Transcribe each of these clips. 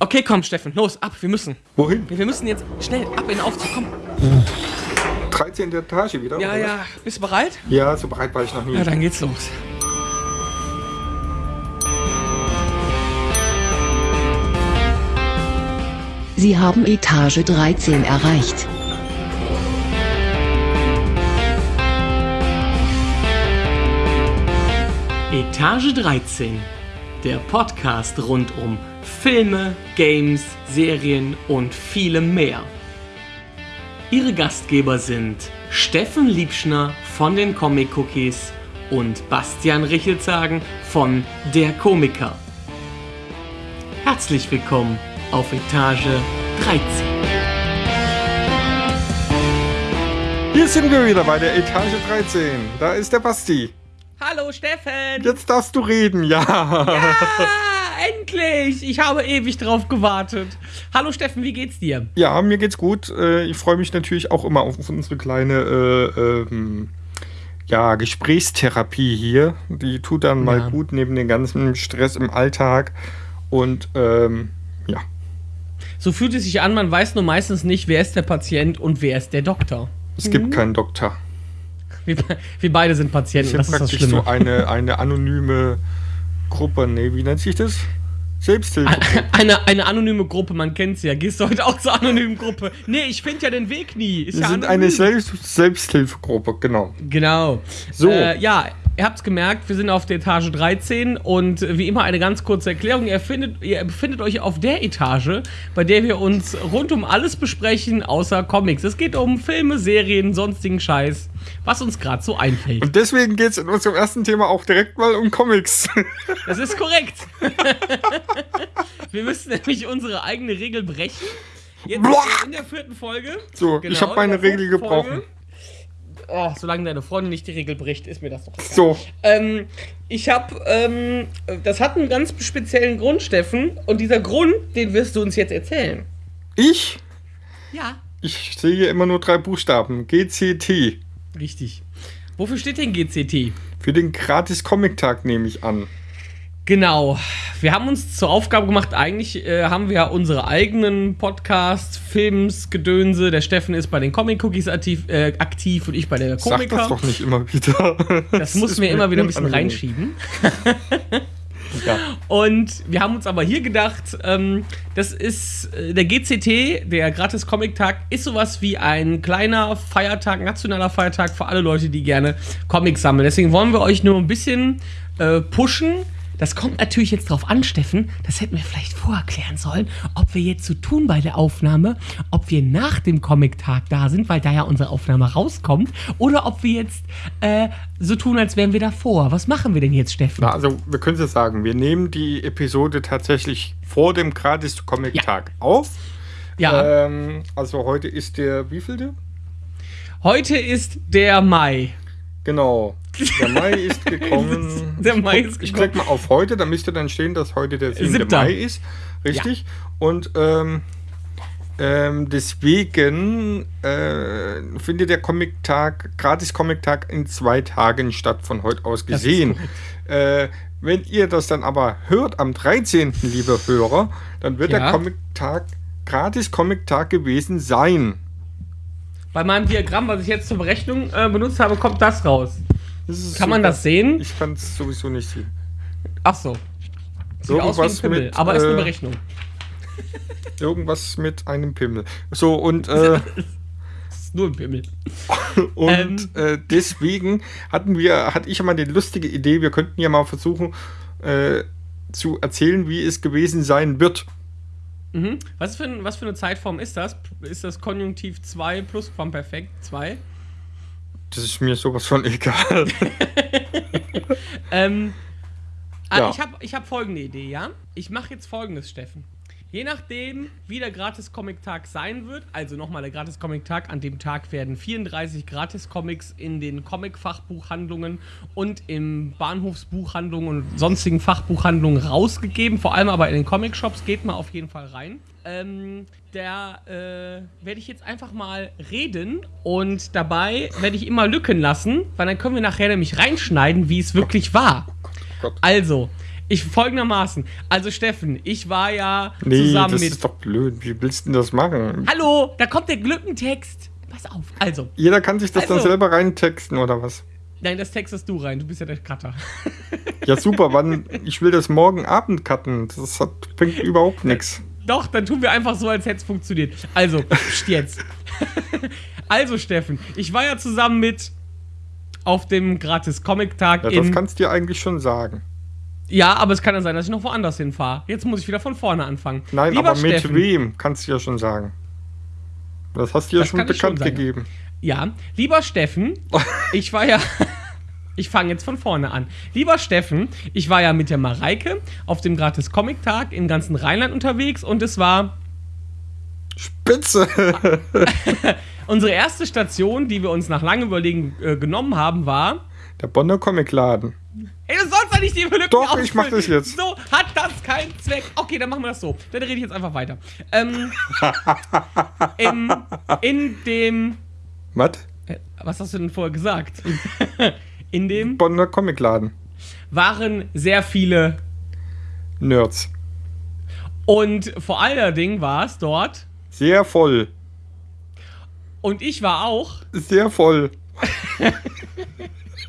Okay, komm, Steffen, los, ab, wir müssen. Wohin? Wir müssen jetzt schnell ab in den Aufzug, komm. 13. Etage wieder? Ja, oder ja, bist du bereit? Ja, so bereit war ich noch nie. Ja, dann geht's los. Sie haben Etage 13 erreicht. Etage 13, der Podcast rund um Filme, Games, Serien und vielem mehr. Ihre Gastgeber sind Steffen Liebschner von den Comic Cookies und Bastian Richelzagen von Der Komiker. Herzlich willkommen auf Etage 13. Hier sind wir wieder bei der Etage 13. Da ist der Basti. Hallo Steffen! Jetzt darfst du reden, ja. Ah, endlich! Ich habe ewig drauf gewartet. Hallo Steffen, wie geht's dir? Ja, mir geht's gut. Äh, Ich freue mich natürlich auch immer auf unsere kleine äh, ähm, ja, Gesprächstherapie hier. Die tut dann mal Ja. gut neben dem ganzen Stress im Alltag. Und ähm, ja, So fühlt es sich an, man weiß nur meistens nicht, wer ist der Patient und wer ist der Doktor. es Mhm. gibt keinen Doktor. Wir, wir beide sind Patienten, Ich das ist das praktisch Schlimme. so eine, eine anonyme Gruppe. Nee, wie nennt sich das? Selbsthilfe. Eine, eine anonyme Gruppe, man kennt sie ja. Gehst du heute auch zur anonymen Gruppe? Nee, ich finde ja den Weg nie. Ist Wir ja sind anonym. eine Selbst Selbsthilfegruppe, genau. Genau. So. Äh, ja, ihr habt's gemerkt, wir sind auf der Etage 13 und wie immer eine ganz kurze Erklärung. Ihr, findet, ihr befindet euch auf der Etage, bei der wir uns rund um alles besprechen, außer Comics. Es geht um Filme, Serien, sonstigen Scheiß, was uns gerade so einfällt. Und deswegen geht es in unserem ersten Thema auch direkt mal um Comics. Das ist korrekt. wir müssen nämlich unsere eigene Regel brechen. Jetzt in der vierten Folge. So, Genau, ich habe meine Regel gebrochen. Oh, solange deine Freundin nicht die Regel bricht, ist mir das doch egal. So, Ähm, ich habe, ähm, das hat einen ganz speziellen Grund, Steffen. Und dieser Grund, den wirst du uns jetzt erzählen. ich, Ja. ich sehe immer nur drei Buchstaben. GCT. Richtig. Wofür steht denn GCT? Für den Gratis-Comic-Tag nehme ich an. Genau. Wir haben uns zur Aufgabe gemacht, eigentlich äh, haben wir ja unsere eigenen Podcasts, Films, Gedönse. Der Steffen ist bei den Comic Cookies aktiv, äh, aktiv und ich bei der Sag Komiker. das doch nicht immer wieder. Das muss ist mir immer wieder ein bisschen unangenehm. reinschieben. Ja. Und wir haben uns aber hier gedacht, ähm, das ist äh, der GCT, der Gratis Comic Tag, ist sowas wie ein kleiner Feiertag, nationaler Feiertag für alle Leute, die gerne Comics sammeln. Deswegen wollen wir euch nur ein bisschen äh, pushen. Das kommt natürlich jetzt drauf an, Steffen. Das hätten wir vielleicht vorerklären sollen, ob wir jetzt so tun bei der Aufnahme, ob wir nach dem Comic-Tag da sind, weil da ja unsere Aufnahme rauskommt, oder ob wir jetzt äh, so tun, als wären wir davor. Was machen wir denn jetzt, Steffen? Na, also, wir können es sagen, wir nehmen die Episode tatsächlich vor dem Gratis-Comic-Tag auf. Ja. Ähm, also, heute ist der wievielte? Heute ist der Mai. Genau. Der Mai ist gekommen. Der Mai ist Ich gekommen. klicke mal auf heute, da müsste dann stehen, dass heute der 7. Siebter. Mai ist. Richtig. Und ähm, ähm, deswegen äh, findet der Comic-Tag, Gratis-Comic-Tag in zwei Tagen statt, von heute aus gesehen. Äh, wenn ihr das dann aber hört am 13., liebe Hörer, dann wird Ja. der Comic-Tag, Gratis-Comic-Tag gewesen sein. Bei meinem Diagramm, was ich jetzt zur Berechnung äh, benutzt habe, kommt das raus. Das Kann man super. das sehen? Ich kann es sowieso nicht sehen. Ach so. Sieht aus wie ein Irgendwas Pimmel, mit, aber ist eine äh, Berechnung. Irgendwas mit einem Pimmel. So, und, äh, nur ein Pimmel. und äh, deswegen hatten wir, hatte ich ja mal die lustige Idee, wir könnten ja mal versuchen äh, zu erzählen, wie es gewesen sein wird. Mhm. Was, für ein, was für eine Zeitform ist das? Ist das Konjunktiv 2 Plusquamperfekt 2? Das ist mir sowas von egal. Ähm, ah, Ja. Ich habe ich hab folgende Idee, ja? Ich mache jetzt folgendes, Steffen. Je nachdem, wie der Gratis-Comic-Tag sein wird, also nochmal der Gratis-Comic-Tag, an dem Tag werden 34 Gratis-Comics in den Comic-Fachbuchhandlungen und im Bahnhofsbuchhandlungen und sonstigen Fachbuchhandlungen rausgegeben. Vor allem aber in den Comic-Shops geht mal auf jeden Fall rein. Ähm, da äh, werde ich jetzt einfach mal reden und dabei werde ich immer Lücken lassen, weil dann können wir nachher nämlich reinschneiden, wie es wirklich war. Also, Ich folgendermaßen. Also, Steffen, ich war ja Nee, zusammen das mit. ist doch blöd. Wie willst du denn das machen? Hallo, da kommt der Glückentext. Pass auf. Also, Jeder kann sich das dann Also- selber reintexten oder was? nein, das textest du rein. Du bist ja der Cutter. Ja, super. wann? Ich will das morgen Abend cutten. Das hat, bringt überhaupt nichts. Doch, dann tun wir einfach so, als hätte es funktioniert. Also, jetzt. also, Steffen, ich war ja zusammen mit auf dem Gratis-Comic-Tag Ja, das kannst du dir eigentlich schon sagen. Ja, aber es kann ja sein, dass ich noch woanders hinfahre. Jetzt muss ich wieder von vorne anfangen. Nein, Lieber aber mit Steffen, wem kannst du ja schon sagen. Das hast du ja Das schon schon bekannt sagen. gegeben. Ja, lieber Steffen, ich war ja. Ich fange jetzt von vorne an. Lieber Steffen, ich war ja mit der Mareike auf dem Gratis-Comic-Tag im ganzen Rheinland unterwegs und es war Spitze! unsere erste Station, die wir uns nach langem Überlegen äh, genommen haben, war. Der Bonner Comicladen. Ey, du sollst doch nicht die Lücken Doch, ich ausfüllen. mach das jetzt. So hat das keinen Zweck. Okay, dann machen wir das so. Dann rede ich jetzt einfach weiter. Ähm, im, in dem. Was? Äh, Was hast du denn vorher gesagt? In dem Bonner Comicladen. waren sehr viele. Nerds. Und vor allen Dingen war es dort. Sehr voll. Und ich war auch. Sehr voll.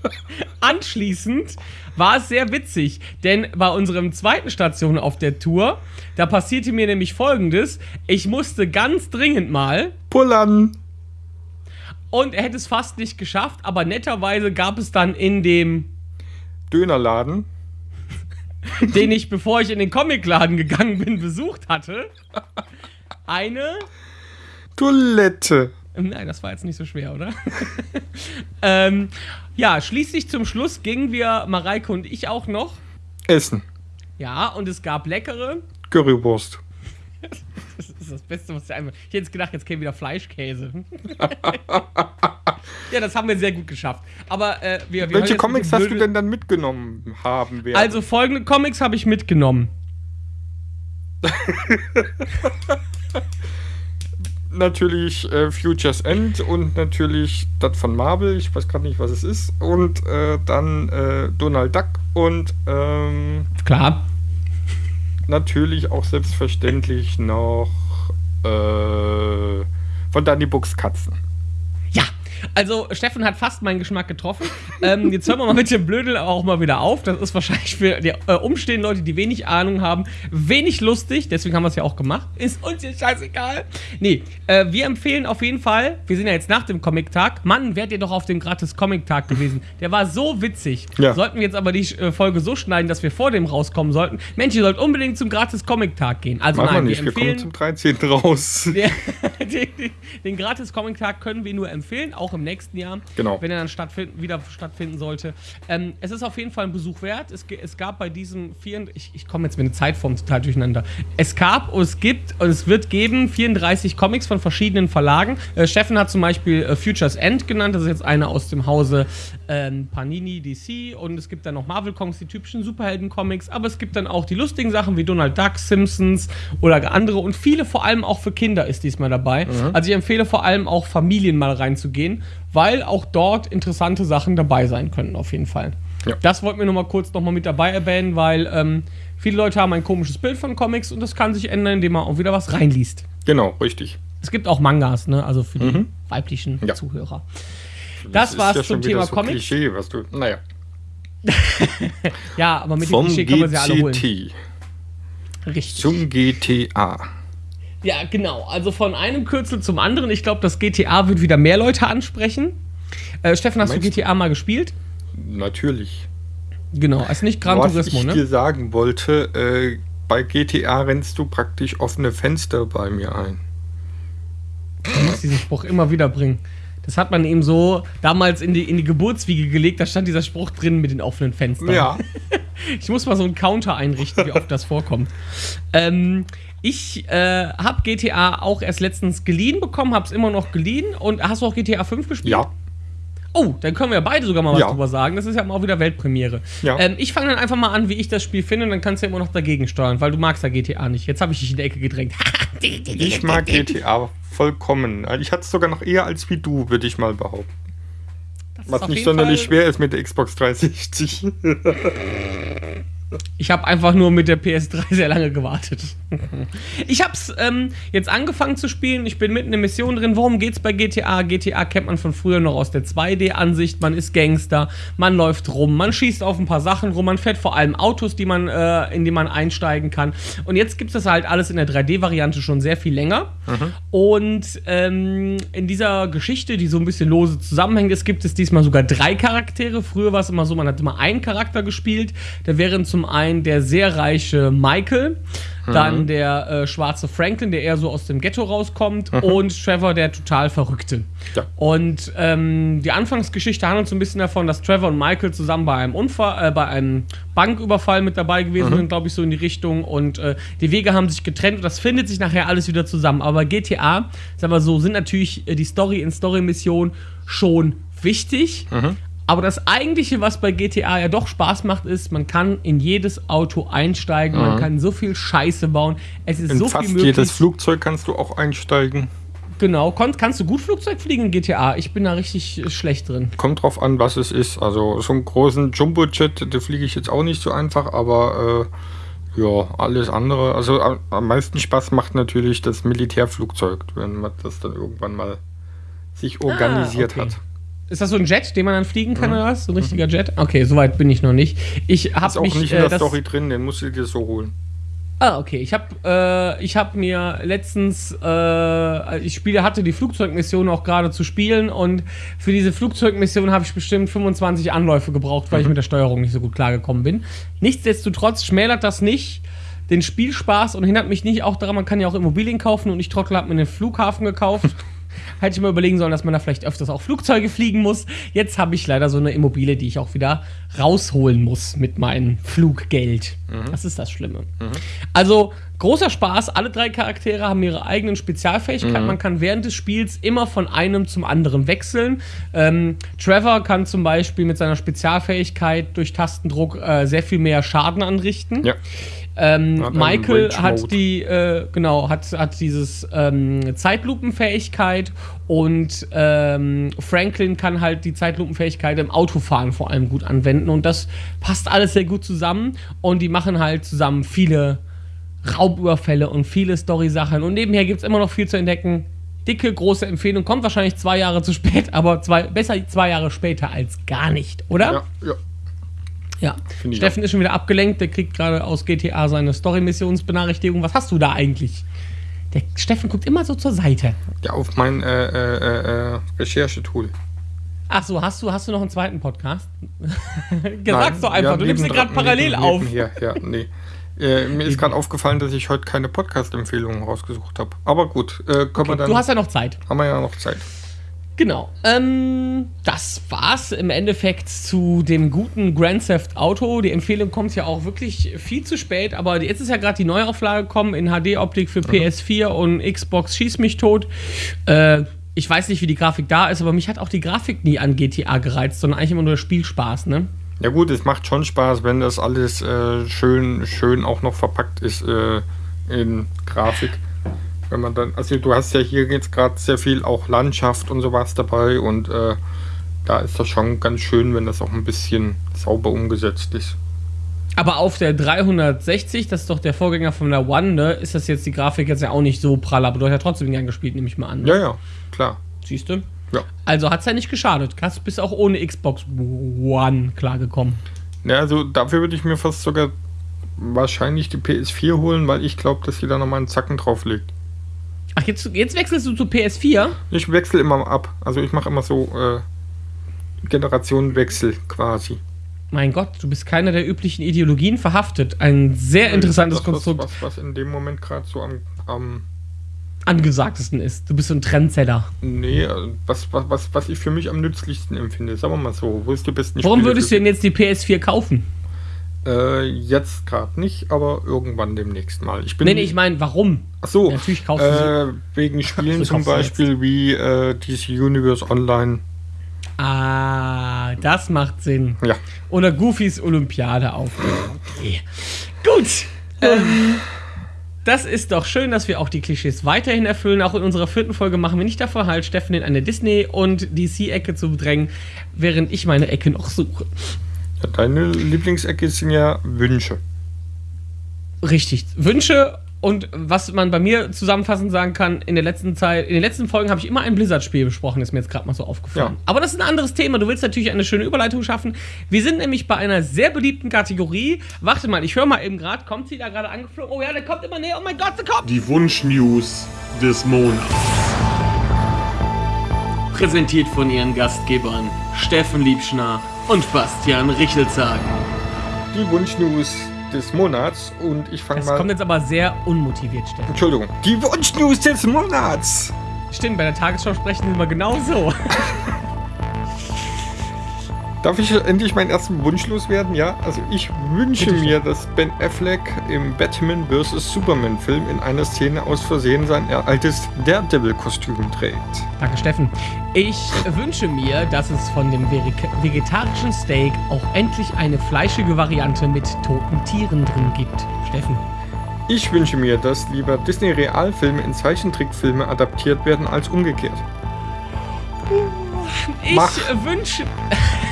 Anschließend war es sehr witzig, denn bei unserem zweiten Station auf der Tour, da passierte mir nämlich folgendes: Ich musste ganz dringend mal Pullern. und er hätte es fast nicht geschafft, aber netterweise gab es dann in dem, Dönerladen. den ich, bevor ich in den Comicladen gegangen bin, besucht hatte, eine. Toilette. Nein, das war jetzt nicht so schwer, oder? ähm, ja, schließlich zum Schluss gingen wir, Mareike und ich auch noch. Essen. Ja, und es gab leckere. Currywurst. Das ist das Beste, was ich einfach. Ich hätte jetzt gedacht, jetzt käme wieder Fleischkäse. ja, das haben wir sehr gut geschafft. Aber äh, wir, wir Welche Comics hast du denn dann mitgenommen haben werden? Also folgende Comics habe ich mitgenommen. Natürlich äh, Futures End und natürlich das von Marvel, ich weiß gerade nicht, was es ist. Und äh, dann äh, Donald Duck und ähm, Klar. natürlich auch selbstverständlich noch äh, von Danny Books Katzen. Also Steffen hat fast meinen Geschmack getroffen. ähm, jetzt hören wir mal mit dem Blödel auch mal wieder auf. Das ist wahrscheinlich für die äh, umstehenden Leute, die wenig Ahnung haben, wenig lustig. Deswegen haben wir es ja auch gemacht. Ist uns jetzt scheißegal. Nee, äh, wir empfehlen auf jeden Fall, wir sind ja jetzt nach dem Comic-Tag. Mann, wärt ihr doch auf dem gratis Comic-Tag gewesen. Der war so witzig. Ja. Sollten wir jetzt aber die äh, Folge so schneiden, dass wir vor dem rauskommen sollten. Mensch, ihr sollt unbedingt zum gratis Comic-Tag gehen. Also wir nein, nicht, wir wir kommen empfehlen... zum 13. raus. Den, den, den Gratis-Comic-Tag können wir nur empfehlen, auch im nächsten Jahr, Genau. wenn er dann stattfinden, wieder stattfinden sollte. Ähm, es ist auf jeden Fall ein Besuch wert. Es, es gab bei diesem vier, ich, ich komme jetzt mit der Zeitform total durcheinander. Es gab und es gibt und es wird geben 34 Comics von verschiedenen Verlagen. Äh, Steffen hat zum Beispiel äh, Futures End genannt, das ist jetzt eine aus dem Hause ähm, Panini DC und es gibt dann noch Marvel Comics, die typischen Superhelden-Comics, aber es gibt dann auch die lustigen Sachen wie Donald Duck, Simpsons oder andere und viele vor allem auch für Kinder ist diesmal dabei. Also ich empfehle vor allem auch Familien mal reinzugehen, weil auch dort interessante Sachen dabei sein können auf jeden Fall. Ja. Das wollten wir nochmal kurz nochmal mit dabei erwähnen, weil ähm, viele Leute haben ein komisches Bild von Comics und das kann sich ändern, indem man auch wieder was reinliest. Genau, richtig. Es gibt auch Mangas, ne? Also für die weiblichen Mhm. Ja. Zuhörer. Das, war's ist ja zum Thema so Comics. Klischee, was du. Naja. Ja, aber mit dem Klischee kann man sie alle holen. Richtig. zum GTA. Ja, genau. Also von einem Kürzel zum anderen. Ich glaube, das GTA wird wieder mehr Leute ansprechen. Äh, Steffen, hast Meinst du? GTA mal gespielt? Natürlich. Genau, also nicht Gran Was Turismo, ich ne? dir sagen wollte, äh, bei GTA rennst du praktisch offene Fenster bei mir ein. Du musst diesen Spruch immer wieder bringen. Das hat man eben so damals in die, in die Geburtswiege gelegt, da stand dieser Spruch drin mit den offenen Fenstern. Ja. Ich muss mal so einen Counter einrichten, wie oft das vorkommt. Ähm, ich äh, habe GTA auch erst letztens geliehen bekommen, habe es immer noch geliehen. Und hast du auch GTA 5 gespielt? Ja. Oh, dann können wir beide sogar mal was Ja. drüber sagen. Das ist ja auch wieder Weltpremiere. Ja. Ähm, ich fange dann einfach mal an, wie ich das Spiel finde, und dann kannst du ja immer noch dagegen steuern, weil du magst ja GTA nicht. Jetzt habe ich dich in die Ecke gedrängt. Ich mag GTA vollkommen. Ich hatte es sogar noch eher als wie du, würde ich mal behaupten. Das Was nicht sonderlich Fall- schwer ist mit der Xbox 360. Ich habe einfach nur mit der PS3 sehr lange gewartet. Ich habe es ähm, jetzt angefangen zu spielen. Ich bin mitten in der Mission drin. Worum geht's bei GTA? GTA kennt man von früher noch aus der 2D-Ansicht. Man ist Gangster, man läuft rum, man schießt auf ein paar Sachen rum, man fährt vor allem Autos, die man, äh, in die man einsteigen kann. Und jetzt gibt es das halt alles in der 3D-Variante schon sehr viel länger. Und ähm, in dieser Geschichte, die so ein bisschen lose zusammenhängt, es gibt es diesmal sogar drei Charaktere. Früher war es immer so, man hat immer einen Charakter gespielt. Da wären zum einen der sehr reiche Michael, dann der äh, schwarze Franklin, der eher so aus dem Ghetto rauskommt, und Trevor, der total Verrückte. Ja. Und ähm, die Anfangsgeschichte handelt so ein bisschen davon, dass Trevor und Michael zusammen bei einem Unfall, äh, bei einem Banküberfall mit dabei gewesen sind, glaube ich, so in die Richtung. Und äh, die Wege haben sich getrennt und das findet sich nachher alles wieder zusammen. Aber GTA, sagen wir so, sind natürlich äh, die Story in Story-Mission schon wichtig. Aber das eigentliche, was bei GTA ja doch Spaß macht, ist, man kann in jedes Auto einsteigen, man kann so viel Scheiße bauen. Es ist In so fast viel möglich. jedes Flugzeug kannst du auch einsteigen. Genau, Kon kannst du gut Flugzeug fliegen in GTA? Ich bin da richtig äh, schlecht drin. Kommt drauf an, was es ist. Also so einen großen Jumbo-Jet, da fliege ich jetzt auch nicht so einfach, aber äh, ja, alles andere. Also am, am meisten Spaß macht natürlich das Militärflugzeug, wenn man das dann irgendwann mal sich organisiert Ah, okay. hat. Ist das so ein Jet, den man dann fliegen kann oder was? So ein richtiger Jet? Okay, soweit bin ich noch nicht. Ich Ist habe auch mich nicht in äh, der das, Story drin, den musst du dir so holen. Ah, okay. Ich habe äh, ich habe mir letztens äh, ich spiele hatte die Flugzeugmission auch gerade zu spielen und für diese Flugzeugmission habe ich bestimmt 25 Anläufe gebraucht, weil ich mit der Steuerung nicht so gut klargekommen bin. Nichtsdestotrotz schmälert das nicht den Spielspaß und hindert mich nicht auch daran, man kann ja auch Immobilien kaufen und ich Trottel habe mir einen Flughafen gekauft. Hätte ich mal überlegen sollen, dass man da vielleicht öfters auch Flugzeuge fliegen muss. Jetzt habe ich leider so eine Immobilie, die ich auch wieder rausholen muss mit meinem Fluggeld. Das ist das Schlimme. Also großer Spaß. Alle drei Charaktere haben ihre eigenen Spezialfähigkeiten. Man kann während des Spiels immer von einem zum anderen wechseln. Ähm, Trevor kann zum Beispiel mit seiner Spezialfähigkeit durch Tastendruck äh, sehr viel mehr Schaden anrichten. Ja. Ähm, Hat Michael hat die, äh, genau, hat, hat dieses ähm, Zeitlupenfähigkeit und ähm, Franklin kann halt die Zeitlupenfähigkeit im Autofahren vor allem gut anwenden und das passt alles sehr gut zusammen und die machen halt zusammen viele Raubüberfälle und viele Story-Sachen und nebenher gibt es immer noch viel zu entdecken. Dicke, große Empfehlung, kommt wahrscheinlich zwei Jahre zu spät, aber zwei, besser zwei Jahre später als gar nicht, oder? Ja, ja. Ja, Steffen ist schon wieder abgelenkt, der kriegt gerade aus GTA seine Story-Missionsbenachrichtigung. Was hast du da eigentlich? Der Steffen guckt immer so zur Seite. ja auf mein äh, äh, äh, äh, Recherchetool. Ach so, hast du, hast du noch einen zweiten Podcast? Sag's doch einfach, ja, du nimmst ihn gerade parallel neben- auf. nebenher, ja, nee. Äh, mir ist gerade aufgefallen, dass ich heute keine Podcast-Empfehlungen rausgesucht habe. Aber gut, äh, können wir dann. Du hast ja noch Zeit. haben wir ja noch Zeit. Genau. Ähm, das war's im Endeffekt zu dem guten Grand Theft Auto. Die Empfehlung kommt ja auch wirklich viel zu spät, aber jetzt ist ja gerade die Neuauflage gekommen in HD-Optik für PS4 und Xbox Schieß mich tot. Äh, ich weiß nicht, wie die Grafik da ist, aber mich hat auch die Grafik nie an GTA gereizt, sondern eigentlich immer nur der Spielspaß, ne? Ja gut, es macht schon Spaß, wenn das alles äh, schön, schön auch noch verpackt ist äh, in Grafik. Wenn man dann, also du hast ja hier jetzt gerade sehr viel auch Landschaft und sowas dabei und äh, da ist das schon ganz schön, wenn das auch ein bisschen sauber umgesetzt ist. Aber auf der 360, das ist doch der Vorgänger von der One, ne, ist das jetzt die Grafik jetzt ja auch nicht so prall, aber du hast ja trotzdem gern gespielt, nehme ich mal an. ne? Ja, ja, klar. Siehst du? Ja. Also hat's ja nicht geschadet. Hast bist auch ohne Xbox One klargekommen. Ja, also dafür würde ich mir fast sogar wahrscheinlich die PS4 holen, weil ich glaube, dass sie da nochmal einen Zacken drauflegt. Ach, jetzt, jetzt wechselst du zu PS4? Ich wechsle immer ab. Also ich mache immer so äh, Generationenwechsel quasi. Mein Gott, du bist keiner der üblichen Ideologien verhaftet. Ein sehr interessantes das, was, Konstrukt was, was in dem Moment gerade so am, am angesagtesten ist. Du bist so ein Trendsetter. nee, äh, was, was, was, was ich für mich am nützlichsten empfinde. Sagen wir mal so, wo ist die besten Warum Spiele würdest du denn jetzt die PS4 kaufen? Äh, jetzt gerade nicht, aber irgendwann demnächst mal. Ich bin Nee, nee, ich meine, warum? Ach so, Natürlich kaufst du sie. äh, wegen Spielen zum Beispiel wie äh, DC Universe Online. Ah, das macht Sinn. Ja, Oder Goofys Olympiade auf. Okay. Gut. Ähm, das ist doch schön, dass wir auch die Klischees weiterhin erfüllen. Auch in unserer vierten Folge machen wir nicht davor halt, Steffen in eine Disney- und DC-Ecke zu bedrängen, während ich meine Ecke noch suche. Ja, deine Lieblingsecke sind ja Wünsche. Richtig. Wünsche und was man bei mir zusammenfassend sagen kann, in der letzten Zeit, in den letzten Folgen habe ich immer ein Blizzard-Spiel besprochen, ist mir jetzt gerade mal so aufgefallen. Ja. Aber das ist ein anderes Thema. Du willst natürlich eine schöne Überleitung schaffen. Wir sind nämlich bei einer sehr beliebten Kategorie. Warte mal, ich höre mal eben gerade, kommt sie da gerade angeflogen? Oh ja, der kommt immer näher. Oh mein Gott, der kommt! Die Wunsch-News des Monats. Präsentiert von ihren Gastgebern Steffen Liebschner und Bastian Richelzagen. Die Wunschnews des Monats und ich fange Das mal. kommt jetzt aber sehr unmotiviert, Steffen. Entschuldigung. Die Wunschnews des Monats! Stimmt, bei der Tagesschau sprechen sie immer genau so. Darf ich endlich meinen ersten Wunsch loswerden? Ja, also ich wünsche Bitte mir, dass Ben Affleck im Batman vs. Superman Film in einer Szene aus Versehen sein altes Daredevil-Kostüm trägt. Danke, Steffen. Ich wünsche mir, dass es von dem vegetarischen Steak auch endlich eine fleischige Variante mit toten Tieren drin gibt. Steffen. Ich wünsche mir, dass lieber Disney-Realfilme in Zeichentrickfilme adaptiert werden als umgekehrt. Ich Mach. wünsche.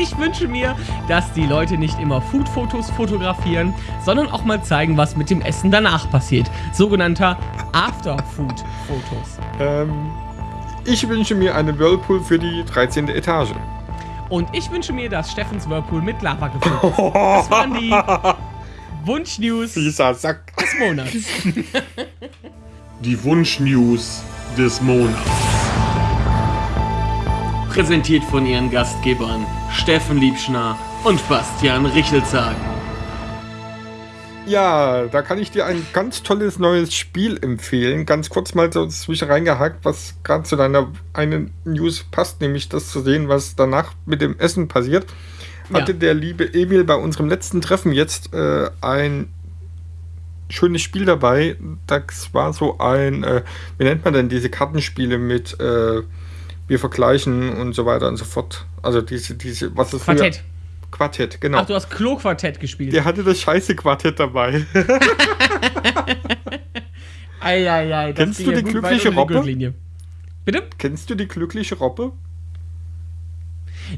Ich wünsche mir, dass die Leute nicht immer Food-Fotos fotografieren, sondern auch mal zeigen, was mit dem Essen danach passiert. Sogenannter After-Food-Fotos. Ähm, ich wünsche mir einen Whirlpool für die 13. Etage. Und ich wünsche mir, dass Steffens Whirlpool mit Lava gefüllt ist. Das waren die Wunsch-News des Dieser Sack. Monats. Die Wunsch-News des Monats. Präsentiert von ihren Gastgebern Steffen Liebschner und Bastian Richelzagen. Ja, da kann ich dir ein ganz tolles neues Spiel empfehlen. Ganz kurz mal so zwischen reingehakt, was gerade zu deiner einen News passt, nämlich das zu sehen, was danach mit dem Essen passiert. Hatte Ja. der liebe Emil bei unserem letzten Treffen jetzt äh, ein schönes Spiel dabei. Das war so ein, äh, wie nennt man denn diese Kartenspiele mit äh, wir vergleichen und so weiter und so fort. Also diese, diese, was ist Quartett. Früher? Quartett, genau. Ach, du hast Klo-Quartett gespielt. Der hatte das scheiße Quartett dabei. Eieiei, das Kennst ging du die glückliche die Robbe? Gürtellinie. Bitte? Kennst du die glückliche Robbe?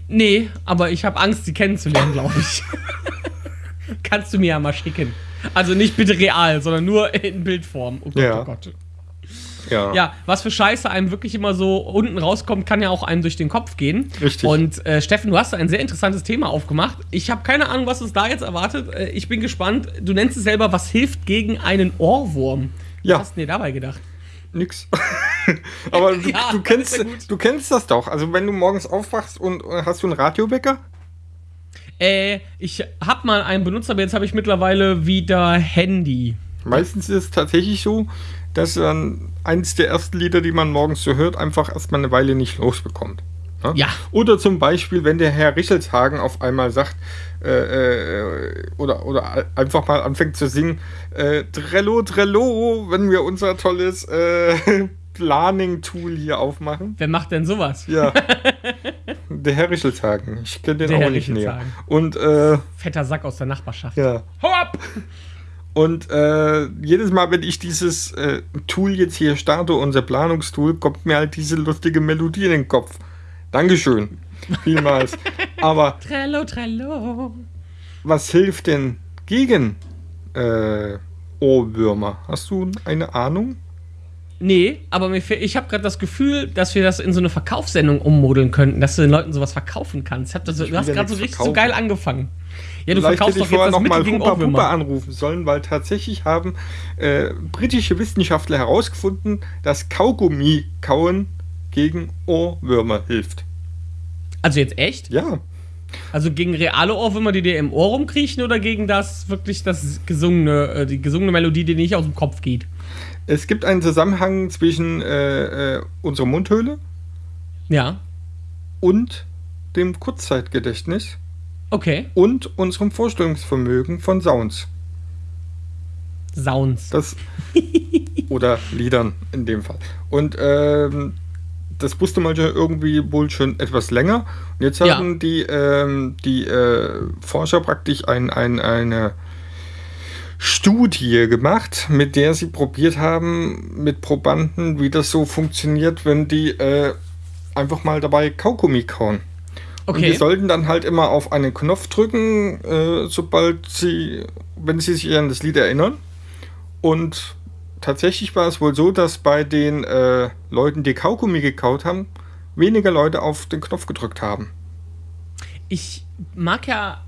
Nee, aber ich habe Angst, sie kennenzulernen, glaube ich. Kannst du mir ja mal schicken. Also nicht bitte real, sondern nur in Bildform. Oh Gott, Ja. oh Gott. Ja. Ja, was für Scheiße einem wirklich immer so unten rauskommt, kann ja auch einem durch den Kopf gehen. Richtig. Und äh, Steffen, du hast ein sehr interessantes Thema aufgemacht. Ich habe keine Ahnung, was uns da jetzt erwartet. Äh, ich bin gespannt. Du nennst es selber, was hilft gegen einen Ohrwurm? Ja. Was hast du dir dabei gedacht? Nix. Aber du, Ja, du, kennst, ja du kennst das doch. Also wenn du morgens aufwachst und äh, hast du einen Radiowecker? Äh, ich habe mal einen benutzt, aber jetzt habe ich mittlerweile wieder Handy. Meistens ist es tatsächlich so, dass dann eins der ersten Lieder, die man morgens so hört, einfach erstmal eine Weile nicht losbekommt. Ne? Ja. Oder zum Beispiel, wenn der Herr Richelshagen auf einmal sagt, äh, äh, oder, oder einfach mal anfängt zu singen, äh, Trello, Trello, wenn wir unser tolles äh, Planning-Tool hier aufmachen. Wer macht denn sowas? Ja. der Herr Richelshagen. Ich kenne den Der auch Herr nicht näher. Und äh, Fetter Sack aus der Nachbarschaft. ja. Hau ab! Und äh, jedes Mal, wenn ich dieses äh, Tool jetzt hier starte, unser Planungstool, kommt mir halt diese lustige Melodie in den Kopf. Dankeschön. Vielmals. Aber Trello, Trello. was hilft denn gegen äh, Ohrwürmer? Hast du eine Ahnung? Nee, aber ich habe gerade das Gefühl, dass wir das in so eine Verkaufssendung ummodeln könnten, dass du den Leuten sowas verkaufen kannst. Das, du hast gerade so richtig so verkaufen. geil angefangen. Ja, du Vielleicht verkaufst hätte doch ich jetzt das noch Mittel mal gegen Hupa Pupa Ohrwürmer. anrufen sollen, weil tatsächlich haben äh, britische Wissenschaftler herausgefunden, dass Kaugummi kauen gegen Ohrwürmer hilft. Also jetzt echt? Ja. Also gegen reale Ohrwürmer, die dir im Ohr rumkriechen oder gegen das wirklich das gesungene, äh, die gesungene Melodie, die nicht aus dem Kopf geht? Es gibt einen Zusammenhang zwischen äh, äh, unserer Mundhöhle Ja. und dem Kurzzeitgedächtnis Okay. und unserem Vorstellungsvermögen von Sounds. Sounds. Das oder Liedern in dem Fall. Und ähm, das wusste man ja irgendwie wohl schon etwas länger. Und jetzt Ja. haben die, ähm, die äh, Forscher praktisch ein, ein, eine Studie gemacht, mit der sie probiert haben, mit Probanden, wie das so funktioniert, wenn die äh, einfach mal dabei Kaugummi kauen. Und Okay. die sollten dann halt immer auf einen Knopf drücken, äh, sobald sie, wenn sie sich an das Lied erinnern. Und tatsächlich war es wohl so, dass bei den äh, Leuten, die Kaugummi gekaut haben, weniger Leute auf den Knopf gedrückt haben. ich mag ja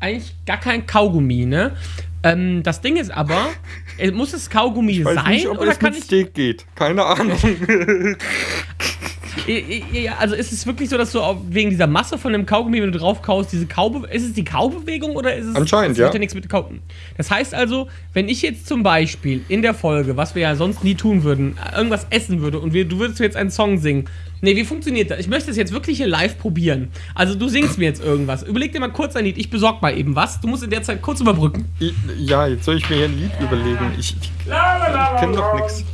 eigentlich gar kein Kaugummi, ne? Ähm, das Ding ist aber, äh, muss es Kaugummi Ich weiß sein nicht, ob oder es kann mit ich. Steak geht. Keine Ahnung. Ja, also ist es wirklich so, dass du wegen dieser Masse von dem Kaugummi, wenn du drauf kaust, diese Kaube ist es die Kaubewegung oder ist es Anscheinend, das hat ja. nichts mit Kauben. Das heißt also, wenn ich jetzt zum Beispiel in der Folge, was wir ja sonst nie tun würden, irgendwas essen würde und wir, du würdest mir jetzt einen Song singen. Nee, wie funktioniert das? Ich möchte das jetzt wirklich hier live probieren. Also du singst mir jetzt irgendwas. Überleg dir mal kurz ein Lied. Ich besorg mal eben was. Du musst in der Zeit kurz überbrücken. Ich- ja, jetzt soll ich mir hier ein Lied überlegen. Ich, ich, ich kenne doch nichts.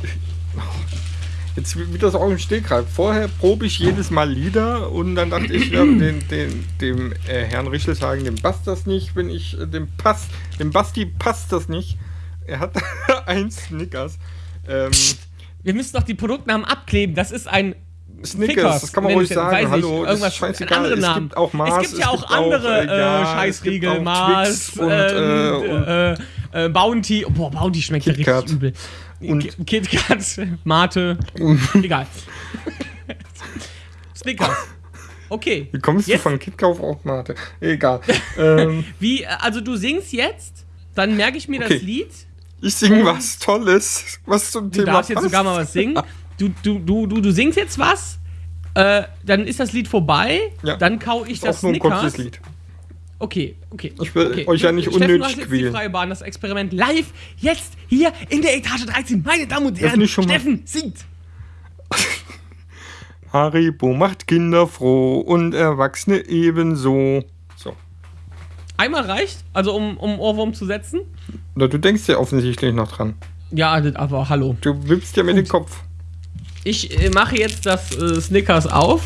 Jetzt wieder so auf dem Stegreif. Vorher probe ich jedes Mal Lieder und dann dachte ich, ja, den, den, dem äh, Herrn Richel sagen, dem passt das nicht, wenn ich äh, dem passt, dem Basti passt das nicht. Er hat ein Snickers. Ähm, Wir müssen doch die Produktnamen abkleben. Das ist ein Snickers, das kann man ruhig ich sagen. ich, Hallo, das irgendwas ist scheißegal. Es Namen. gibt auch Mars, es gibt ja auch auch, andere äh, ja, äh, es Scheißriegel, auch Mars und, ähm, äh, äh, äh, Bounty. Oh, boah, Bounty schmeckt ja richtig übel. Und- Ki- KitKat, Mate, egal. Snickers. Okay. wie kommst Jetzt- du von Kitkauf auf Mate? Egal. ähm, Wie, also du singst jetzt, dann merke ich mir das Okay. Lied. ich singe was Tolles, was zum Du Thema darfst jetzt passt. sogar mal was singen. Du, du, du, du, du singst jetzt was, äh, dann ist das Lied vorbei, Ja. dann kau ich Ist das auch nur ein Snickers. kurzes Lied. Okay, okay. Ich will okay. euch ja nicht Steffen, unnötig du hast jetzt quälen. Die freie Bahn, das Experiment live, jetzt hier in der Etage 13. Meine Damen und Herren, Steffen singt. Haribo macht Kinder froh und Erwachsene ebenso. So. Einmal reicht, also um, um Ohrwurm zu setzen. Na, du denkst ja offensichtlich noch dran. Ja, aber hallo. Du wippst ja mit dem Kopf. Ich äh, mache jetzt das äh, Snickers auf.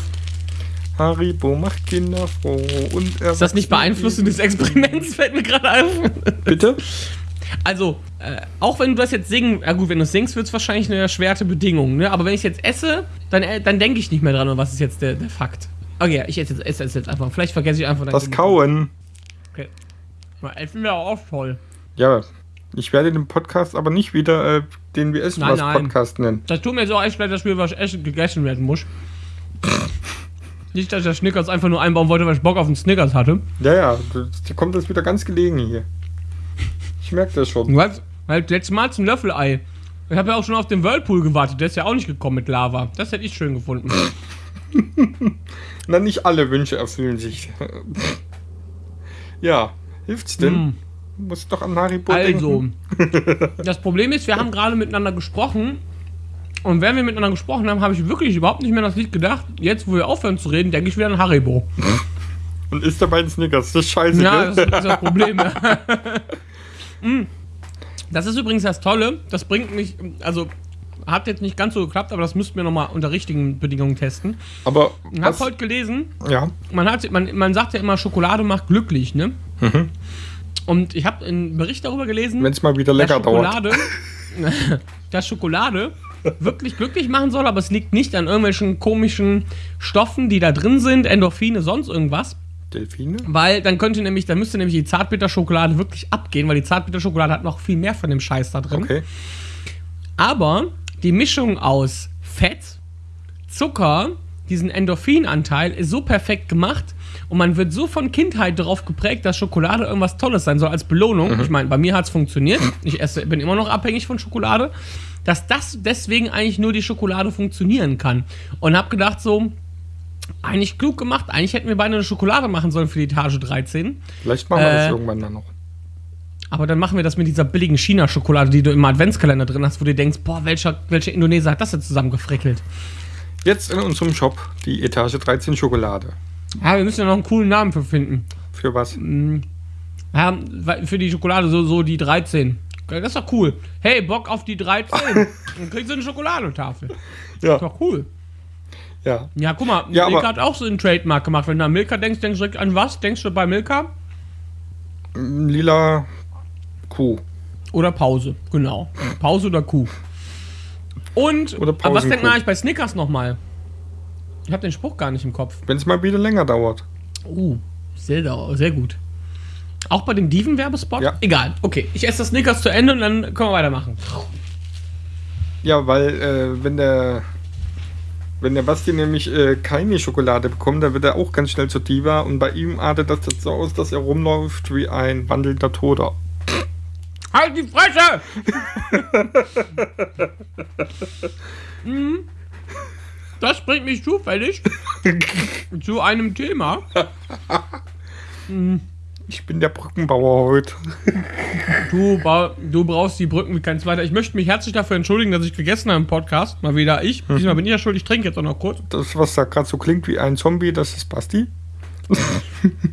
Haribo macht Kinder froh und Erwachsene Ist das nicht Beeinflussung des Experiments? Fällt mir gerade auf. Bitte? Also, äh, auch wenn du das jetzt singen, ja gut, wenn du es singst, wird es wahrscheinlich eine erschwerte Bedingung, ne? Aber wenn ich jetzt esse, dann, äh, dann denke ich nicht mehr dran, und was ist jetzt der, der Fakt. Okay, ja, ich esse jetzt, esse es jetzt einfach. Vielleicht vergesse ich einfach Das. Kauen. Okay. Mal essen wäre auch toll. Ja, ich werde den Podcast aber nicht wieder äh, den wir essen Nein, was nein. Podcast nennen. Das tut mir so echt leid, dass mir was essen, gegessen werden muss. Nicht, dass ich das Snickers einfach nur einbauen wollte, weil ich Bock auf einen Snickers hatte. Ja, ja, dir kommt das wieder ganz gelegen hier. Ich merke das schon. Du weißt, weil letztes Mal zum Löffelei. Ich habe ja auch schon auf den Whirlpool gewartet, der ist ja auch nicht gekommen mit Lava. Das hätte ich schön gefunden. Na, nicht alle Wünsche erfüllen sich. ja, hilft's denn? Hm. Muss doch an Haribo Also, denken. das Problem ist, wir haben gerade miteinander gesprochen. Und während wir miteinander gesprochen haben, habe ich wirklich überhaupt nicht mehr an das Lied gedacht. Jetzt, wo wir aufhören zu reden, denke ich wieder an Haribo. Und isst dabei einen Snickers. Das ist scheiße, Ja, das ist das Problem. Mm. das ist übrigens das Tolle. Das bringt mich, also hat jetzt nicht ganz so geklappt, aber das müssten wir nochmal unter richtigen Bedingungen testen. Aber Ich habe heute gelesen, ja, man, hat, man, man sagt ja immer, Schokolade macht glücklich, ne? Mhm. Und ich habe einen Bericht darüber gelesen, wenn es mal wieder lecker dass dauert. Schokolade, dass Schokolade wirklich glücklich machen soll, aber es liegt nicht an irgendwelchen komischen Stoffen, die da drin sind, Endorphine, sonst irgendwas. Delfine? Weil dann könnte nämlich, dann müsste nämlich die Zartbitterschokolade wirklich abgehen, weil die Zartbitterschokolade hat noch viel mehr von dem Scheiß da drin. Okay. Aber die Mischung aus Fett, Zucker, diesen Endorphinanteil ist so perfekt gemacht und man wird so von Kindheit darauf geprägt, dass Schokolade irgendwas Tolles sein soll als Belohnung. Ich meine, bei mir hat es funktioniert. Ich esse, bin immer noch abhängig von Schokolade, dass das deswegen eigentlich nur die Schokolade funktionieren kann. Und habe gedacht so, eigentlich klug gemacht. Eigentlich hätten wir beide eine Schokolade machen sollen für die Etage 13. Vielleicht machen wir Äh, das irgendwann dann noch. Aber dann machen wir das mit dieser billigen China-Schokolade, die du im Adventskalender drin hast, wo du denkst, boah, welcher, welcher Indoneser hat das jetzt zusammengefrickelt? Jetzt in unserem Shop die Etage 13 Schokolade. Ja, wir müssen ja noch einen coolen Namen für finden. Für was? Ja, weil- für die Schokolade so, so die 13. Das ist doch cool. Hey, Bock auf die 13. Dann kriegst du eine Schokoladentafel. Ja, Ist doch cool. ja. Ja, guck mal, Ja, Milka hat auch so einen Trademark gemacht. Wenn du an Milka denkst, denkst du direkt an was? Denkst du bei Milka? Lila Kuh. Oder Pause, genau. Pause oder Kuh. Und Oder aber was denkt man eigentlich bei Snickers nochmal? Ich habe den Spruch gar nicht im Kopf. Wenn es mal wieder länger dauert. Uh, sehr, sehr gut. Auch bei dem Diven-Werbespot? Ja. Egal. Okay, ich esse das Snickers zu Ende und dann können wir weitermachen. Ja, weil äh, wenn der wenn der Basti nämlich äh, keine Schokolade bekommt, dann wird er auch ganz schnell zu Diva und bei ihm artet das jetzt so aus, dass er rumläuft wie ein wandelnder Toter. Halt die Fresse! Mhm. Das bringt mich zufällig zu einem Thema. Ich bin der Brückenbauer heute. Du, ba- du brauchst die Brücken wie kein zweiter. Ich möchte mich herzlich dafür entschuldigen, dass ich gegessen habe im Podcast. Mal wieder ich. Diesmal bin ich ja schuld. Ich trinke jetzt auch noch kurz. Das, was da gerade so klingt wie ein Zombie, das ist Basti.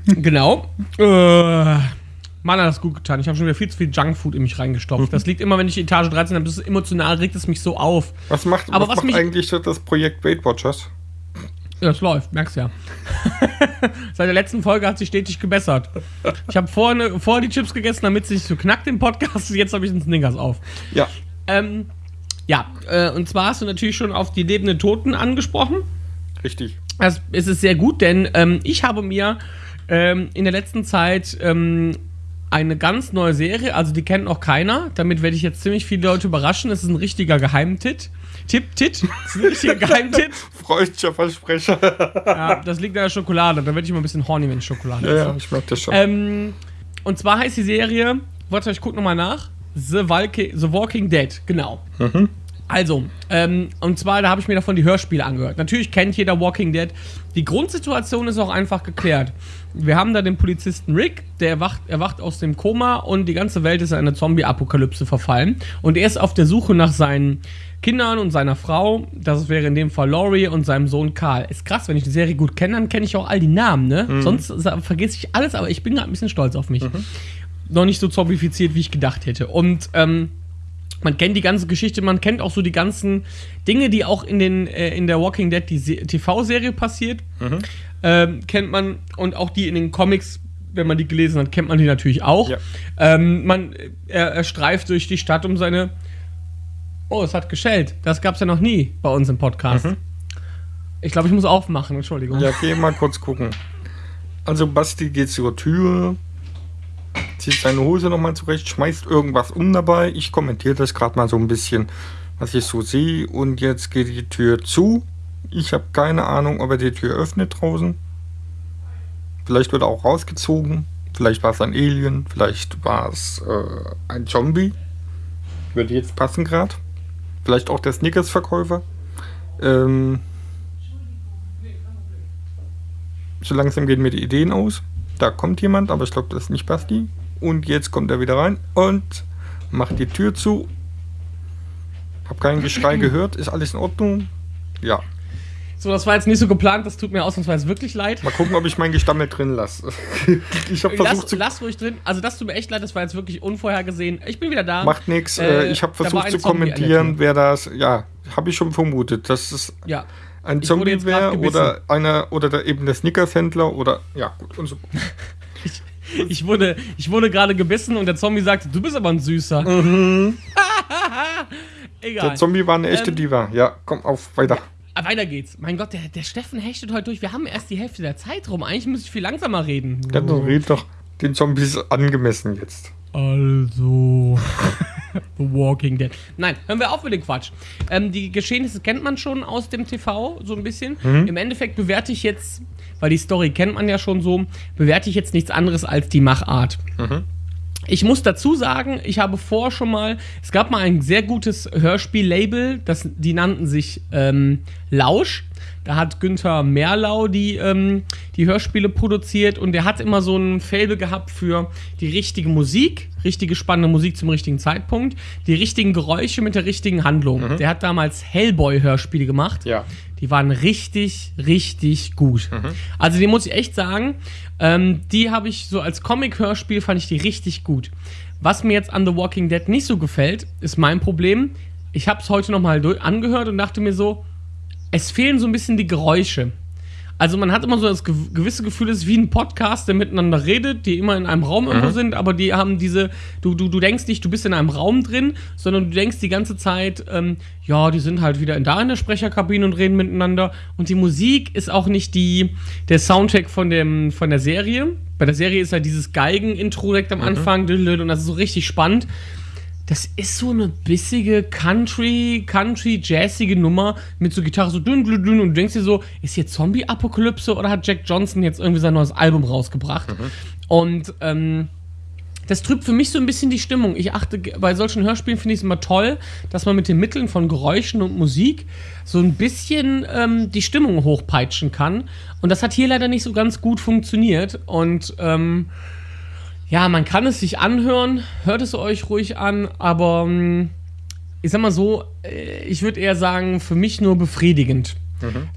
Genau. Äh, Mann, hat das gut getan. Ich habe schon wieder viel zu viel Junkfood in mich reingestopft. Das liegt immer, wenn ich Etage 13 habe. Das ist emotional, regt es mich so auf. Was macht, Aber was was macht mich- eigentlich das Projekt Weight Watchers? Ja, das läuft, merkst ja. Seit der letzten Folge hat sich stetig gebessert. Ich habe vorher vor die Chips gegessen, damit sie nicht so knackt im Podcast. Jetzt habe ich einen Snickers auf. Ja, Ähm, ja, äh, und zwar hast du natürlich schon auf die lebenden Toten angesprochen. richtig. Das, es ist sehr gut, denn ähm, ich habe mir ähm, in der letzten Zeit ähm, eine ganz neue Serie, also die kennt noch keiner. Damit werde ich jetzt ziemlich viele Leute überraschen. Es ist ein richtiger Geheimtipp. Tipp, Tit. Es ist ein richtiger Geheimtipp. Freudscher Versprecher. Ja, das liegt an der Schokolade. Da werde ich immer ein bisschen horny, wenn ich Schokolade ja, esse. ja, ich merke das schon. Ähm, und zwar heißt die Serie, warte, ich gucke nochmal nach. The, Walki The Walking Dead, genau. Also, ähm, und zwar, da habe ich mir davon die Hörspiele angehört. Natürlich kennt jeder Walking Dead. Die Grundsituation ist auch einfach geklärt. Wir haben da den Polizisten Rick, der erwacht, erwacht aus dem Koma und die ganze Welt ist in eine Zombie-Apokalypse verfallen. Und er ist auf der Suche nach seinen Kindern und seiner Frau. Das wäre in dem Fall Laurie und seinem Sohn Karl. Ist krass, wenn ich die Serie gut kenne, dann kenne ich auch all die Namen, ne? Sonst sa- vergesse ich alles, aber ich bin gerade ein bisschen stolz auf mich. Noch nicht so zombifiziert, wie ich gedacht hätte. Und, ähm, man kennt die ganze Geschichte, man kennt auch so die ganzen Dinge, die auch in, den, äh, in der Walking Dead, die Se- TV-Serie passiert. Ähm, kennt man und auch die in den Comics, wenn man die gelesen hat, kennt man die natürlich auch. Ja. Ähm, man, er, er streift durch die Stadt um seine. Oh, es hat geschellt. Das gab es ja noch nie bei uns im Podcast. Ich glaube, ich muss aufmachen, Entschuldigung. Ja, geh mal kurz gucken. Also Basti geht zur Tür, zieht seine Hose nochmal zurecht, schmeißt irgendwas um dabei. Ich kommentiere das gerade mal so ein bisschen, was ich so sehe. Und jetzt geht die Tür zu. Ich habe keine Ahnung, ob er die Tür öffnet draußen. Vielleicht wird er auch rausgezogen. Vielleicht war es ein Alien. Vielleicht war es äh, ein Zombie. Würde jetzt passen gerade. Vielleicht auch der Snickers-Verkäufer. Ähm, so langsam gehen mir die Ideen aus. Da kommt jemand, aber ich glaube, das ist nicht Basti. Und jetzt kommt er wieder rein und macht die Tür zu. Hab kein Geschrei gehört. Ist alles in Ordnung? Ja. So, das war jetzt nicht so geplant, das tut mir ausnahmsweise wirklich leid. Mal gucken, ob ich mein Gestammel drin lasse. ich habe versucht Lass, zu. lass ruhig drin. Also, das tut mir echt leid, das war jetzt wirklich unvorhergesehen. Ich bin wieder da. Macht nichts. Äh, Äh, ich habe da versucht zu Zombie kommentieren, wer das. Ja, habe ich schon vermutet, dass es Ja. ein Ich Zombie wäre oder einer oder der, eben der Snickers-Händler oder ja gut und so. Ich wurde, ich wurde gerade gebissen und der Zombie sagte, du bist aber ein Süßer. Egal. Der Zombie war eine echte Ähm, Diva. Ja, komm auf, weiter. Ah, weiter geht's. Mein Gott, der, der Steffen hechtet heute durch. Wir haben erst die Hälfte der Zeit rum. Eigentlich müsste ich viel langsamer reden. Dann red doch den Zombies angemessen jetzt. Also. The Walking Dead. Nein, hören wir auf mit dem Quatsch. Ähm, die Geschehnisse kennt man schon aus dem TV, so ein bisschen. Im Endeffekt bewerte ich jetzt, weil die Story kennt man ja schon so, bewerte ich jetzt nichts anderes als die Machart. Ich muss dazu sagen, ich habe vor schon mal, es gab mal ein sehr gutes Hörspiel-Label, die nannten sich ähm, Lausch. Da hat Günther Merlau die, ähm, die Hörspiele produziert und der hat immer so ein Faible gehabt für die richtige Musik, richtige spannende Musik zum richtigen Zeitpunkt, die richtigen Geräusche mit der richtigen Handlung. Der hat damals Hellboy-Hörspiele gemacht. Ja. Die waren richtig, richtig gut. Also die muss ich echt sagen, ähm, die habe ich so als Comic-Hörspiel fand ich die richtig gut. Was mir jetzt an The Walking Dead nicht so gefällt, ist mein Problem. Ich habe es heute nochmal angehört und dachte mir so, es fehlen so ein bisschen die Geräusche. Also man hat immer so das gew- gewisse Gefühl, es ist wie ein Podcast, der miteinander redet, die immer in einem Raum Mhm. irgendwo sind, aber die haben diese, du, du, du denkst nicht, du bist in einem Raum drin, sondern du denkst die ganze Zeit, ähm, ja, die sind halt wieder in da in der Sprecherkabine und reden miteinander. Und die Musik ist auch nicht die, der Soundtrack von, dem, von der Serie. Bei der Serie ist halt dieses Geigen-Intro direkt Mhm. am Anfang, düdelüt, und das ist so richtig spannend. Das ist so eine bissige Country, Country, jazzige Nummer mit so Gitarre so dünn, dünn, dünn und du denkst dir so, ist hier Zombie-Apokalypse oder hat Jack Johnson jetzt irgendwie sein neues Album rausgebracht? Und ähm, das trübt für mich so ein bisschen die Stimmung. Ich achte, bei solchen Hörspielen finde ich es immer toll, dass man mit den Mitteln von Geräuschen und Musik so ein bisschen ähm, die Stimmung hochpeitschen kann. Und das hat hier leider nicht so ganz gut funktioniert. Und ähm, ja, man kann es sich anhören, hört es euch ruhig an, aber ähm, ich sag mal so, äh, ich würde eher sagen, für mich nur befriedigend.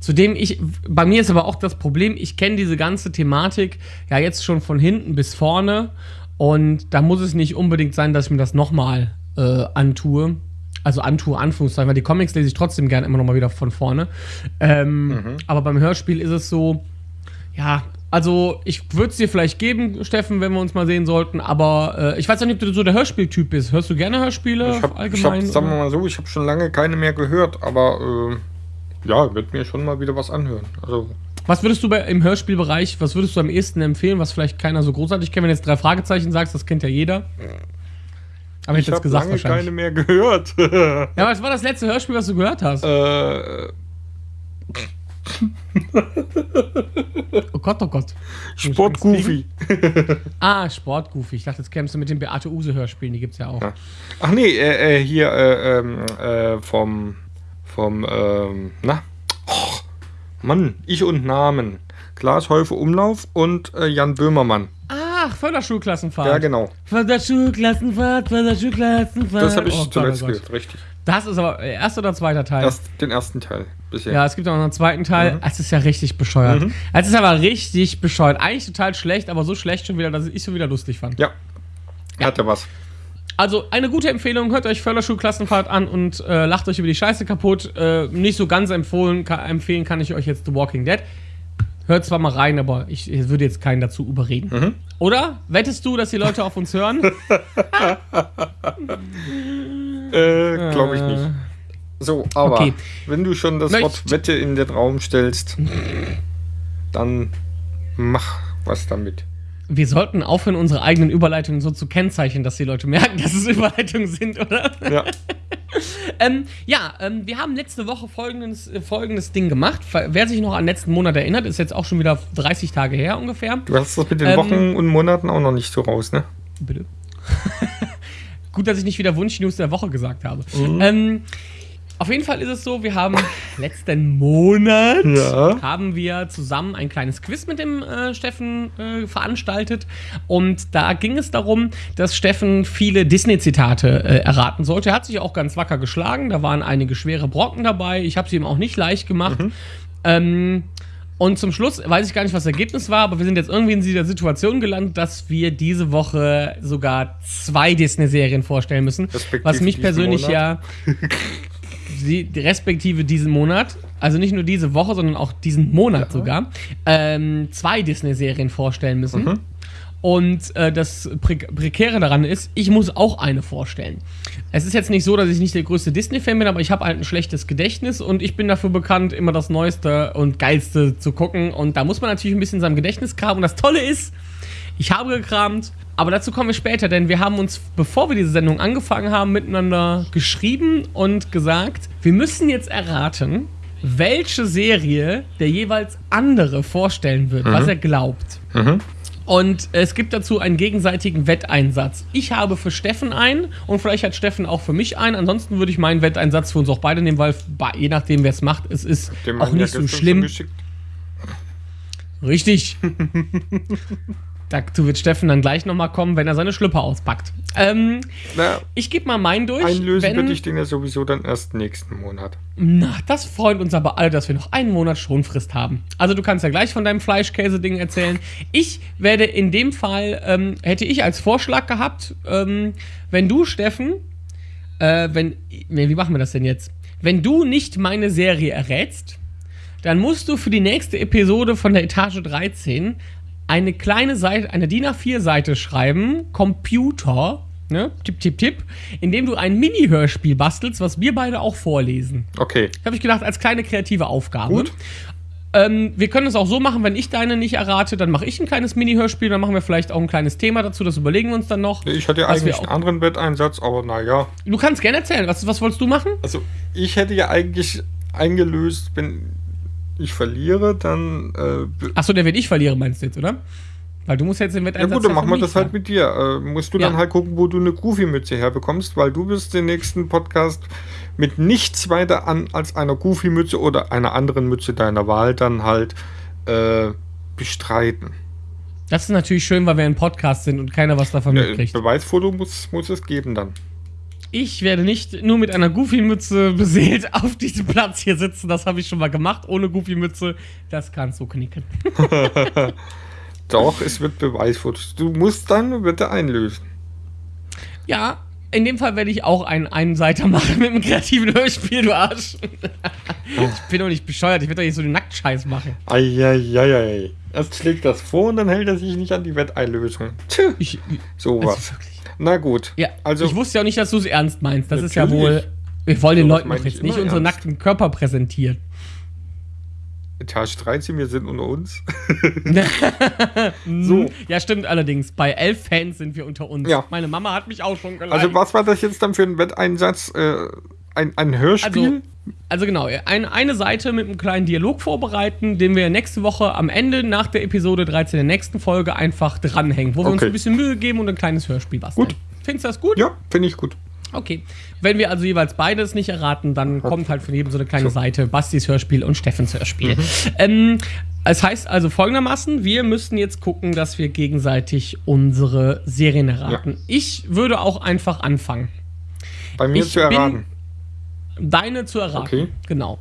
Zudem ich, bei mir ist aber auch das Problem, ich kenne diese ganze Thematik ja jetzt schon von hinten bis vorne und da muss es nicht unbedingt sein, dass ich mir das nochmal äh, antue. Also antue, Anführungszeichen, weil die Comics lese ich trotzdem gerne immer nochmal wieder von vorne. Ähm, Aber beim Hörspiel ist es so, ja, also ich würde es dir vielleicht geben, Steffen, wenn wir uns mal sehen sollten, aber äh, ich weiß auch nicht, ob du so der Hörspieltyp bist. Hörst du gerne Hörspiele Ich habe, ich hab, sagen wir mal so, ich habe schon lange keine mehr gehört, aber äh, ja, wird mir schon mal wieder was anhören. Also Was würdest du bei, im Hörspielbereich, was würdest du am ehesten empfehlen, was vielleicht keiner so großartig kennt? Wenn du jetzt drei Fragezeichen sagst, das kennt ja jeder. Aber ich ich habe lange keine mehr gehört. Ja, was war das letzte Hörspiel, was du gehört hast? äh, oh Gott, oh Gott. Sport Goofy. Ah, Sportgoofy. Ich dachte, jetzt kämst du mit den Beate Use Hörspielen, die gibt's ja auch. Ja. Ach nee, äh, äh, hier äh, ähm, äh, vom vom ähm, na oh, Mann, ich und Namen. Klaas Häufe Umlauf und äh, Jan Böhmermann. Ach, Förderschulklassenfahrt. Ja, genau. Förderschulklassenfahrt, Förderschulklassenfahrt. Das habe ich Oh zuletzt oh gehört, richtig. Das ist aber äh, erster oder zweiter Teil? Erst den ersten Teil bisher. Ja, es gibt auch noch einen zweiten Teil. Mhm. Es ist ja richtig bescheuert. Es ist aber richtig bescheuert. Eigentlich total schlecht, aber so schlecht schon wieder, dass ich schon wieder lustig fand. Ja. Hatte was. Also eine gute Empfehlung, hört euch Förderschulklassenfahrt an und äh, lacht euch über die Scheiße kaputt. Äh, nicht so ganz empfohlen, ka empfehlen kann ich euch jetzt The Walking Dead. Hört zwar mal rein, aber ich, ich würde jetzt keinen dazu überreden. Mhm. Oder? Wettest du, dass die Leute auf uns hören? Äh, glaube ich nicht. So, aber Okay. wenn du schon das Möcht- Wort Wette in den Raum stellst, dann mach was damit. Wir sollten aufhören, unsere eigenen Überleitungen so zu kennzeichnen, dass die Leute merken, dass es Überleitungen sind, oder? Ja. Ähm, ja, ähm, wir haben letzte Woche folgendes, äh, folgendes Ding gemacht. Wer sich noch an letzten Monat erinnert, ist jetzt auch schon wieder 30 Tage her ungefähr. Du hast das mit den Ähm, Wochen und Monaten auch noch nicht so raus, ne? Bitte. Gut, dass ich nicht wieder Wunschnews der Woche gesagt habe. Mhm. Ähm, auf jeden Fall ist es so, wir haben letzten Monat Ja. haben wir zusammen ein kleines Quiz mit dem äh, Steffen äh, veranstaltet und da ging es darum, dass Steffen viele Disney-Zitate äh, erraten sollte. Er hat sich auch ganz wacker geschlagen, da waren einige schwere Brocken dabei. Ich habe sie ihm auch nicht leicht gemacht. Ähm, und zum Schluss weiß ich gar nicht, was das Ergebnis war, aber wir sind jetzt irgendwie in dieser Situation gelandet, dass wir diese Woche sogar zwei Disney-Serien vorstellen müssen. Respektive Was mich persönlich Monat. ja die, respektive diesen Monat, also nicht nur diese Woche, sondern auch diesen Monat sogar, ähm, zwei Disney-Serien vorstellen müssen. Mhm. Und äh, das Pre Prekäre daran ist, ich muss auch eine vorstellen. Es ist jetzt nicht so, dass ich nicht der größte Disney-Fan bin, aber ich habe halt ein schlechtes Gedächtnis und ich bin dafür bekannt, immer das Neueste und Geilste zu gucken. Und da muss man natürlich ein bisschen in seinem Gedächtnis kramen. Und das Tolle ist, ich habe gekramt, aber dazu kommen wir später, denn wir haben uns, bevor wir diese Sendung angefangen haben, miteinander geschrieben und gesagt, wir müssen jetzt erraten, welche Serie der jeweils andere vorstellen wird, was er glaubt. Und es gibt dazu einen gegenseitigen Wetteinsatz. Ich habe für Steffen einen und vielleicht hat Steffen auch für mich einen. Ansonsten würde ich meinen Wetteinsatz für uns auch beide nehmen, weil je nachdem, wer es macht, es ist Dem auch nicht so schlimm. Richtig. Dazu wird Steffen dann gleich nochmal kommen, wenn er seine Schlüpper auspackt. Ähm, Na, ich gebe mal meinen durch. einlösen wenn, würde ich den ja sowieso dann erst nächsten Monat. Na, das freut uns aber alle, dass wir noch einen Monat Schonfrist haben. Also du kannst ja gleich von deinem Fleischkäse-Ding erzählen. Ich werde in dem Fall, ähm, hätte ich als Vorschlag gehabt, ähm, wenn du, Steffen, äh, wenn, nee, wie machen wir das denn jetzt? Wenn du nicht meine Serie errätst, dann musst du für die nächste Episode von der Etage 13 eine kleine Seite, eine DIN A4-Seite schreiben, Computer, ne, tipp, tipp, tipp, indem du ein Mini-Hörspiel bastelst, was wir beide auch vorlesen. Okay. Habe ich gedacht, als kleine kreative Aufgabe. Gut. Ähm, wir können es auch so machen, wenn ich deine nicht errate, dann mache ich ein kleines Mini-Hörspiel, dann machen wir vielleicht auch ein kleines Thema dazu, das überlegen wir uns dann noch. Ich hatte ja eigentlich einen anderen Wetteinsatz, aber naja. Du kannst gerne erzählen, was, was wolltest du machen? Also, ich hätte ja eigentlich eingelöst, wenn ich verliere, dann. Äh, Achso, der wird ich verliere, meinst du jetzt, oder? Weil du musst jetzt den ja Wetteinsatz gut, dann machen wir das halt mit dir. Äh, musst du Ja. dann halt gucken, wo du eine Goofy-Mütze herbekommst, weil du wirst den nächsten Podcast mit nichts weiter an als einer Goofy-Mütze oder einer anderen Mütze deiner Wahl dann halt äh, bestreiten. Das ist natürlich schön, weil wir ein Podcast sind und keiner was davon Äh, mitkriegt. Beweisfoto muss, muss es geben dann. Ich werde nicht nur mit einer Goofy-Mütze beseelt auf diesem Platz hier sitzen. Das habe ich schon mal gemacht, ohne Goofy-Mütze. Das kannst du knicken. Doch, es wird Beweisfotos. Du musst dann bitte einlösen. Ja, in dem Fall werde ich auch einen Einseiter machen mit einem kreativen Hörspiel, du Arsch. ich bin doch nicht bescheuert, ich werde doch nicht so den Nacktscheiß machen. Eieieiei. Erst schlägt das vor und dann hält er sich nicht an die Wetteinlösung. Tja, Ich, sowas. also wirklich. Na gut. Ja, Also- ich wusste ja auch nicht, dass du es ernst meinst. Das ist ja wohl. Wir wollen den Leuten doch jetzt nicht immer unsere ernst. nackten Körper präsentieren. Etage 13, wir sind unter uns. so. Ja, stimmt allerdings. Bei elf Fans sind wir unter uns. Ja. Meine Mama hat mich auch schon geleitet. Also was war das jetzt dann für ein Wetteinsatz? Äh, ein, ein Hörspiel? Also, also genau, ein, eine Seite mit einem kleinen Dialog vorbereiten, den wir nächste Woche am Ende nach der Episode 13 der nächsten Folge einfach dranhängen, wo wir uns Okay. ein bisschen Mühe geben und ein kleines Hörspiel basteln. Gut. Findest du das gut? ja, finde ich gut. Okay. Wenn wir also jeweils beides nicht erraten, dann kommt halt von jedem so eine kleine Seite Bastis Hörspiel und Steffens Hörspiel. Mhm. Ähm, es heißt also folgendermaßen, wir müssten jetzt gucken, dass wir gegenseitig unsere Serien erraten. Ich würde auch einfach anfangen. Bei mir Ich zu erraten. Deine zu erraten. Okay. Genau.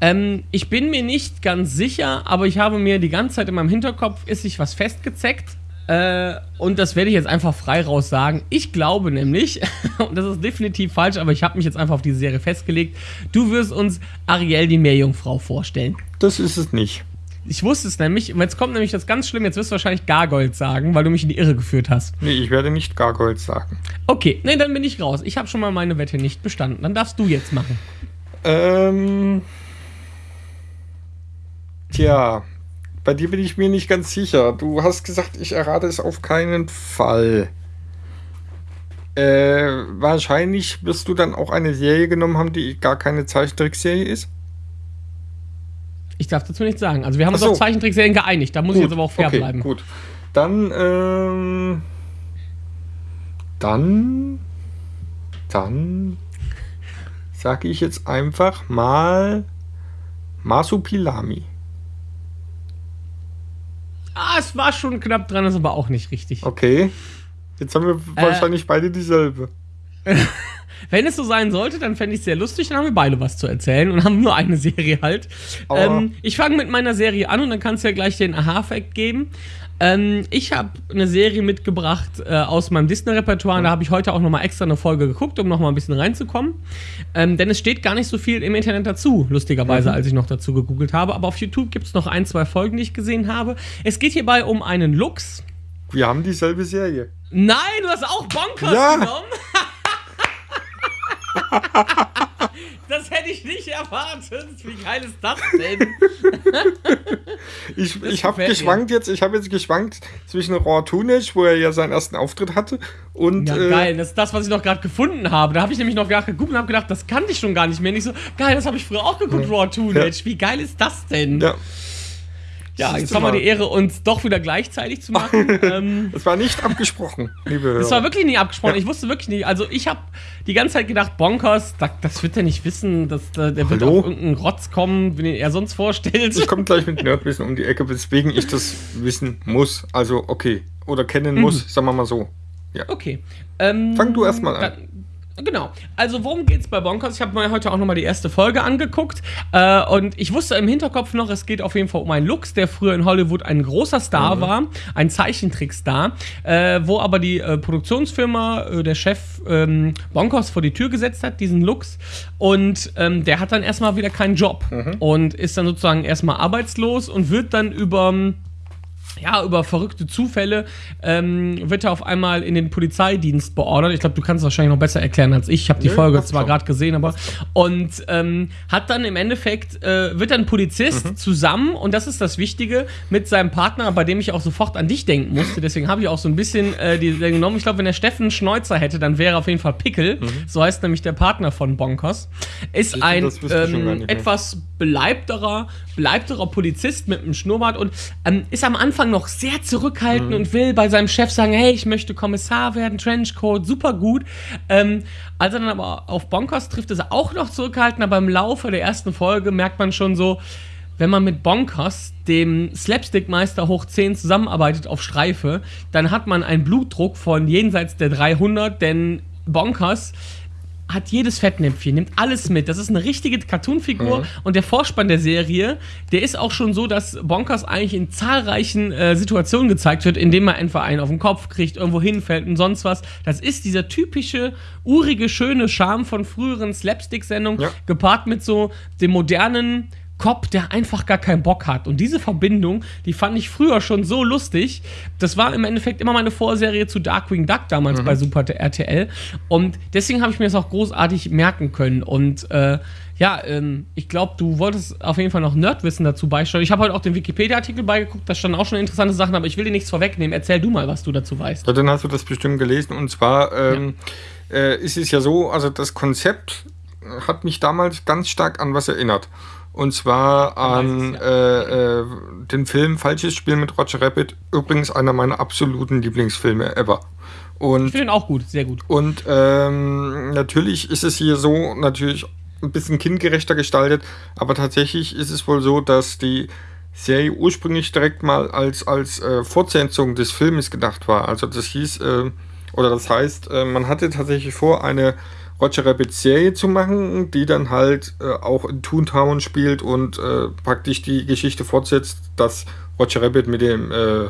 Ähm, ich bin mir nicht ganz sicher, aber ich habe mir die ganze Zeit in meinem Hinterkopf ist sich was festgezeckt. Äh, und das werde ich jetzt einfach frei raus sagen. Ich glaube nämlich, und das ist definitiv falsch, aber ich habe mich jetzt einfach auf diese Serie festgelegt, du wirst uns Ariel die Meerjungfrau vorstellen. Das ist es nicht. Ich wusste es nämlich, und jetzt kommt nämlich das ganz schlimm, jetzt wirst du wahrscheinlich Gargold sagen, weil du mich in die Irre geführt hast. Nee, ich werde nicht Gargoyles sagen. Okay, nee, dann bin ich raus. Ich habe schon mal meine Wette nicht bestanden. Dann darfst du jetzt machen. Ähm. Tja, bei dir bin ich mir nicht ganz sicher. Du hast gesagt, ich errate es auf keinen Fall. Äh, wahrscheinlich wirst du dann auch eine Serie genommen haben, die gar keine Zeichentrickserie ist. Ich darf dazu nichts sagen. Also wir haben Ach uns auf so. Zeichentrickserien geeinigt. Da muss ich jetzt aber auch fair okay, bleiben. Gut. Dann, ähm. Dann. Dann. Sage ich jetzt einfach mal. Masupilami. Ah, es war schon knapp dran, ist aber auch nicht richtig. Okay. Jetzt haben wir Äh. wahrscheinlich beide dieselbe. Wenn es so sein sollte, dann fände ich es sehr lustig, dann haben wir beide was zu erzählen und haben nur eine Serie halt. Ähm, ich fange mit meiner Serie an und dann kannst du ja gleich den Aha-Fact geben. Ähm, ich habe eine Serie mitgebracht äh, aus meinem Disney-Repertoire. Da habe ich heute auch nochmal extra eine Folge geguckt, um nochmal ein bisschen reinzukommen. Ähm, denn es steht gar nicht so viel im Internet dazu, lustigerweise, als ich noch dazu gegoogelt habe. Aber auf YouTube gibt es noch ein, zwei Folgen, die ich gesehen habe. Es geht hierbei um einen Luchs. Wir haben dieselbe Serie. Nein, du hast auch Bonkers Ja. genommen. das hätte ich nicht erwartet. Wie geil ist das denn? Ich, Das ich habe mir. geschwankt jetzt, ich habe jetzt geschwankt zwischen Raw Tunic, wo er ja seinen ersten Auftritt hatte, und Ja, äh, geil. Das ist das, was ich noch gerade gefunden habe. Da habe ich nämlich noch gerade geguckt und habe gedacht, das kannte ich schon gar nicht mehr. Nicht so, geil, das habe ich früher auch geguckt, Raw Teenage. Wie geil ist das denn? ja, Ja, jetzt haben wir die Ehre, uns doch wieder gleichzeitig zu machen. ähm, es war nicht abgesprochen, liebe Hörer. das war wirklich nie abgesprochen. Ja. Ich wusste wirklich nicht. Also ich habe die ganze Zeit gedacht, Bonkers, das, das wird er nicht wissen. Das, der der wird Hallo? auf irgendeinen Rotz kommen, den er sonst vorstellt. Ich komme gleich mit Nerdwissen um die Ecke, weswegen ich das wissen muss. Also, okay. Oder kennen Mhm. muss, sagen wir mal so. Okay. Ähm, Fang du erst mal an. dann- Genau. Also worum geht's bei Bonkers? Ich habe mir heute auch nochmal die erste Folge angeguckt äh, und ich wusste im Hinterkopf noch, es geht auf jeden Fall um einen Lux, der früher in Hollywood ein großer Star Mhm. war, ein Zeichentrickstar, äh, wo aber die äh, Produktionsfirma, äh, der Chef ähm, Bonkers vor die Tür gesetzt hat, diesen Lux und ähm, der hat dann erstmal wieder keinen Job Mhm. und ist dann sozusagen erstmal arbeitslos und wird dann über ja, über verrückte Zufälle ähm, wird er auf einmal in den Polizeidienst beordert. Ich glaube, du kannst es wahrscheinlich noch besser erklären als ich. Ich habe die Nö, Folge zwar gerade gesehen, aber und ähm, hat dann im Endeffekt äh, wird dann Polizist Mhm. zusammen und das ist das Wichtige mit seinem Partner, bei dem ich auch sofort an dich denken musste. Deswegen habe ich auch so ein bisschen äh, die die genommen. Ich glaube, wenn der Steffen einen Schnäuzer hätte, dann wäre er auf jeden Fall Pickel. So heißt nämlich der Partner von Bonkers. Ist ein ich gar ähm, etwas beleibterer, beleibterer Polizist mit einem Schnurrbart und ähm, ist am Anfang noch sehr zurückhaltend und will bei seinem Chef sagen, hey, ich möchte Kommissar werden, Trenchcoat, super gut. Ähm, als er dann aber auf Bonkers trifft, ist er auch noch zurückhaltend, aber im Laufe der ersten Folge merkt man schon so, wenn man mit Bonkers, dem Slapstick-Meister hoch 10, zusammenarbeitet auf Streife, dann hat man einen Blutdruck von jenseits der 300, denn Bonkers hat jedes Fettnäpfchen, nimmt alles mit. Das ist eine richtige Cartoonfigur und der Vorspann der Serie, der ist auch schon so, dass Bonkers eigentlich in zahlreichen äh, Situationen gezeigt wird, indem er einfach einen auf den Kopf kriegt, irgendwo hinfällt und sonst was. Das ist dieser typische, urige, schöne Charme von früheren Slapstick-Sendungen, Ja. gepaart mit so dem modernen Cop, der einfach gar keinen Bock hat. Und diese Verbindung, die fand ich früher schon so lustig. Das war im Endeffekt immer meine Vorserie zu Darkwing Duck damals bei Super RTL. Und deswegen habe ich mir das auch großartig merken können. Und äh, ja, ähm, ich glaube, du wolltest auf jeden Fall noch Nerdwissen dazu beisteuern. Ich habe heute auch den Wikipedia-Artikel beigeguckt, da standen auch schon interessante Sachen, aber ich will dir nichts vorwegnehmen. Erzähl du mal, was du dazu weißt. Ja, dann hast du das bestimmt gelesen. Und zwar ähm, äh, ist es ja so, also das Konzept hat mich damals ganz stark an was erinnert. Und zwar an äh, äh, den Film Falsches Spiel mit Roger Rabbit. Übrigens einer meiner absoluten Lieblingsfilme ever. Ich Und, finde ihn auch gut, sehr gut. und ähm, natürlich ist es hier so, natürlich ein bisschen kindgerechter gestaltet, aber tatsächlich ist es wohl so, dass die Serie ursprünglich direkt mal als, als äh, Fortsetzung des Filmes gedacht war. Also das hieß, äh, oder das heißt, äh, man hatte tatsächlich vor, eine Roger Rabbit Serie zu machen, die dann halt äh, auch in Toontown spielt und äh, praktisch die Geschichte fortsetzt, dass Roger Rabbit mit dem äh,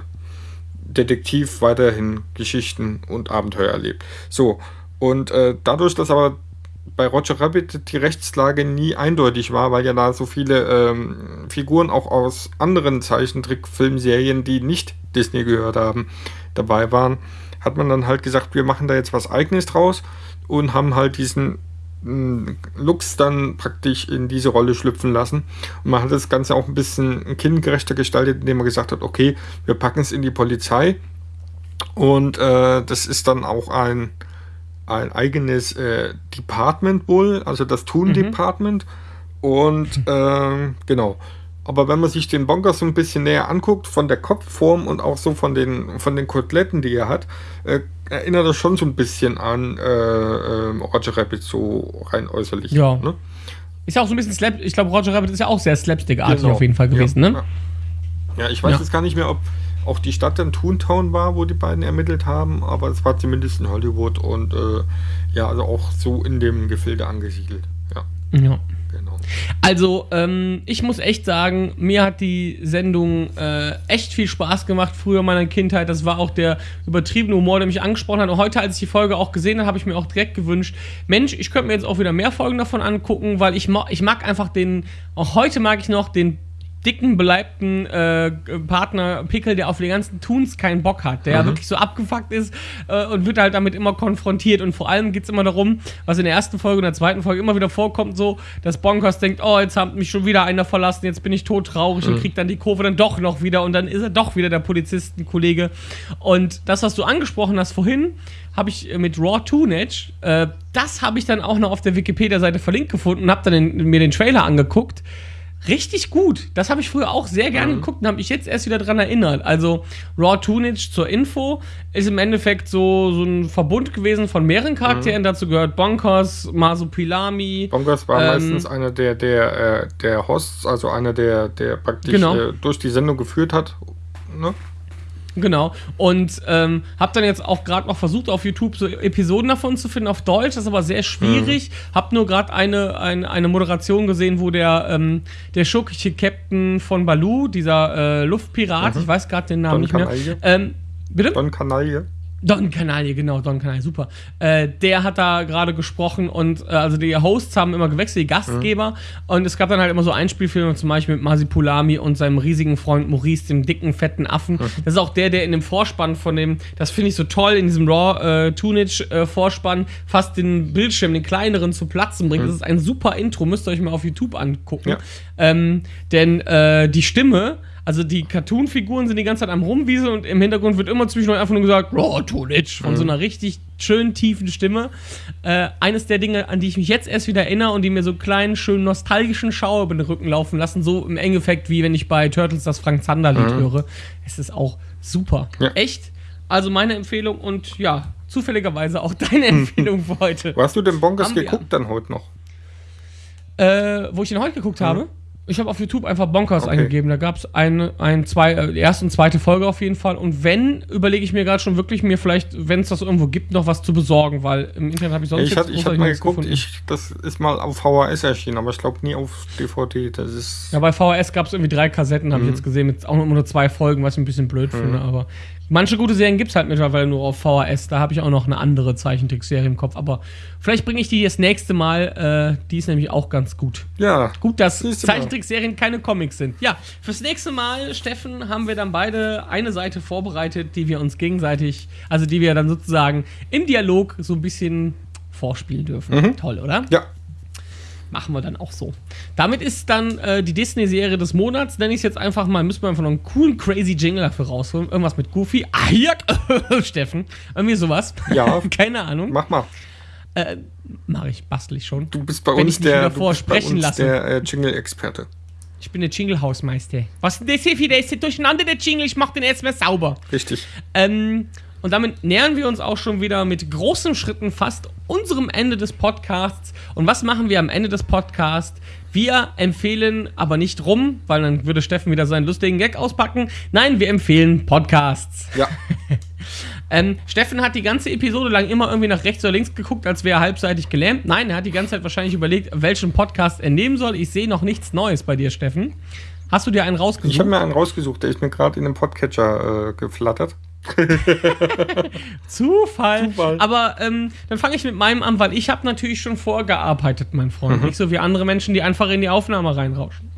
Detektiv weiterhin Geschichten und Abenteuer erlebt. So, und äh, dadurch, dass aber bei Roger Rabbit die Rechtslage nie eindeutig war, weil ja da so viele ähm, Figuren auch aus anderen Zeichentrickfilmserien, die nicht Disney gehört haben, dabei waren, hat man dann halt gesagt, wir machen da jetzt was eigenes draus und haben halt diesen mh, Lux dann praktisch in diese Rolle schlüpfen lassen. Und man hat das Ganze auch ein bisschen kindgerechter gestaltet, indem man gesagt hat, okay, wir packen es in die Polizei und äh, das ist dann auch ein, ein eigenes äh, Department wohl, also das Toon-Department. Und ähm, genau. Aber wenn man sich den Bonkers so ein bisschen näher anguckt, von der Kopfform und auch so von den, von den Koteletten, die er hat, äh, erinnert er schon so ein bisschen an äh, ähm, Roger Rabbit, so rein äußerlich. Ja. Ne? Ist ja auch so ein bisschen Slap. Ich glaube, Roger Rabbit ist ja auch sehr slapstick-artig Genau. auf jeden Fall gewesen, ja, ne? Ja. ja, ich weiß Ja. jetzt gar nicht mehr, ob auch die Stadt dann Toontown war, wo die beiden ermittelt haben, aber es war zumindest in Hollywood und äh, ja, also auch so in dem Gefilde angesiedelt. Ja, Ja. Also, ähm, ich muss echt sagen, mir hat die Sendung äh, echt viel Spaß gemacht früher in meiner Kindheit. Das war auch der übertriebene Humor, der mich angesprochen hat. Und heute, als ich die Folge auch gesehen habe, habe ich mir auch direkt gewünscht, Mensch, ich könnte mir jetzt auch wieder mehr Folgen davon angucken, weil ich, ich mag einfach den, auch heute mag ich noch den dicken, beleibten äh, Partner Pickel, der auf die ganzen Toons keinen Bock hat, der wirklich so abgefuckt ist äh, und wird halt damit immer konfrontiert. Und vor allem geht es immer darum, was in der ersten Folge und der zweiten Folge immer wieder vorkommt, so, dass Bonkers denkt, oh, jetzt hat mich schon wieder einer verlassen, jetzt bin ich todtraurig und kriegt dann die Kurve dann doch noch wieder und dann ist er doch wieder der Polizistenkollege. Und das, was du angesprochen hast vorhin, habe ich äh, mit Raw Tunage, äh, das habe ich dann auch noch auf der Wikipedia-Seite verlinkt gefunden und habe dann den, mir den Trailer angeguckt. Richtig gut. Das habe ich früher auch sehr gerne geguckt und habe mich jetzt erst wieder dran erinnert. Also Raw Tunage zur Info ist im Endeffekt so, so ein Verbund gewesen von mehreren Charakteren. Dazu gehört Bonkers, Masupilami. Bonkers war Ähm, meistens einer der, der, äh, der Hosts, also einer der, der praktisch Genau. äh, durch die Sendung geführt hat. Ne? Genau. Und ähm, habe dann jetzt auch gerade noch versucht, auf YouTube so Episoden davon zu finden auf Deutsch. Das ist aber sehr schwierig. Mhm. Hab nur gerade eine, eine, eine Moderation gesehen, wo der, ähm, der schurkische Captain von Baloo, dieser äh, Luftpirat, ich weiß gerade den Namen Don nicht mehr. Canaille. Ähm, bitte? Don Kanaille. Don Canaille, genau, Don Canaille, super. Äh, der hat da gerade gesprochen und äh, also die Hosts haben immer gewechselt, die Gastgeber. Und es gab dann halt immer so Einspielfilme, zum Beispiel mit Masipulami und seinem riesigen Freund Maurice, dem dicken, fetten Affen. Das ist auch der, der in dem Vorspann von dem, das finde ich so toll, in diesem Raw äh, äh, Vorspann fast den Bildschirm, den kleineren zu platzen bringt. Das ist ein super Intro, müsst ihr euch mal auf YouTube angucken. Ja. Ähm, denn äh, die Stimme, also die Cartoon-Figuren sind die ganze Zeit am Rumwieseln und im Hintergrund wird immer zwischendurch einfach nur gesagt, Raw Tunage, von so einer richtig schönen, tiefen Stimme. Äh, eines der Dinge, an die ich mich jetzt erst wieder erinnere und die mir so einen kleinen, schönen, nostalgischen Schauer über den Rücken laufen lassen, so im Endeffekt, wie wenn ich bei Turtles das Frank Zander-Lied höre. Es ist auch super. Ja. Echt? Also meine Empfehlung und ja, zufälligerweise auch deine Empfehlung für heute. Wo hast du denn Bonkers geguckt dann heute noch? Äh, wo ich den heute geguckt habe. Ich habe auf YouTube einfach Bonkers Okay. eingegeben. Da gab es eine, ein, zwei, äh, erste und zweite Folge auf jeden Fall. Und wenn, überlege ich mir gerade schon wirklich, mir vielleicht, wenn es das irgendwo gibt, noch was zu besorgen, weil im Internet habe ich sonst ich hatte ich hab großartig mal geguckt, ich, das ist mal auf VHS erschienen, aber ich glaube nie auf DVD. Das ist. Ja, bei VHS gab es irgendwie drei Kassetten, Mhm. habe ich jetzt gesehen, mit auch nur nur zwei Folgen, was ich ein bisschen blöd finde. Aber manche gute Serien gibt es halt mittlerweile nur auf VHS. Da habe ich auch noch eine andere Zeichentrickserie im Kopf. Aber vielleicht bringe ich die das nächste Mal. Äh, die ist nämlich auch ganz gut. ja. Gut, dass. Zeichentrickserien keine Comics sind. Ja, fürs nächste Mal, Steffen, haben wir dann beide eine Seite vorbereitet, die wir uns gegenseitig, also die wir dann sozusagen im Dialog so ein bisschen vorspielen dürfen. Toll, oder? Ja. Machen wir dann auch so. Damit ist dann äh, die Disney-Serie des Monats, nenne ich es jetzt einfach mal, müssen wir einfach noch einen coolen, crazy Jingle dafür rausholen. Irgendwas mit Goofy. Ah, hier, Steffen. Irgendwie sowas. Ja. Keine Ahnung. Mach mal. Äh, Mache ich, bastel ich schon. Du bist bei Wenn uns der, du bist bei uns der äh, Jingle-Experte. Ich bin der Jingle-Hausmeister. Was ist denn das hier für der ist hier durcheinander, der Jingle? Ich mach den erstmal sauber. Richtig. Ähm, und damit nähern wir uns auch schon wieder mit großen Schritten fast unserem Ende des Podcasts. Und was machen wir am Ende des Podcasts? Wir empfehlen aber nicht rum, weil dann würde Steffen wieder seinen lustigen Gag auspacken. Nein, wir empfehlen Podcasts. Ja. Ähm, Steffen hat die ganze Episode lang immer irgendwie nach rechts oder links geguckt, als wäre er halbseitig gelähmt. Nein, er hat die ganze Zeit wahrscheinlich überlegt, welchen Podcast er nehmen soll. Ich sehe noch nichts Neues bei dir, Steffen. Hast du dir einen rausgesucht? Ich habe mir einen rausgesucht, der ist mir gerade in den Podcatcher äh, geflattert. Zufall. Zufall. Aber ähm, dann fange ich mit meinem an, weil ich habe natürlich schon vorgearbeitet, mein Freund. Nicht so wie andere Menschen, die einfach in die Aufnahme reinrauschen.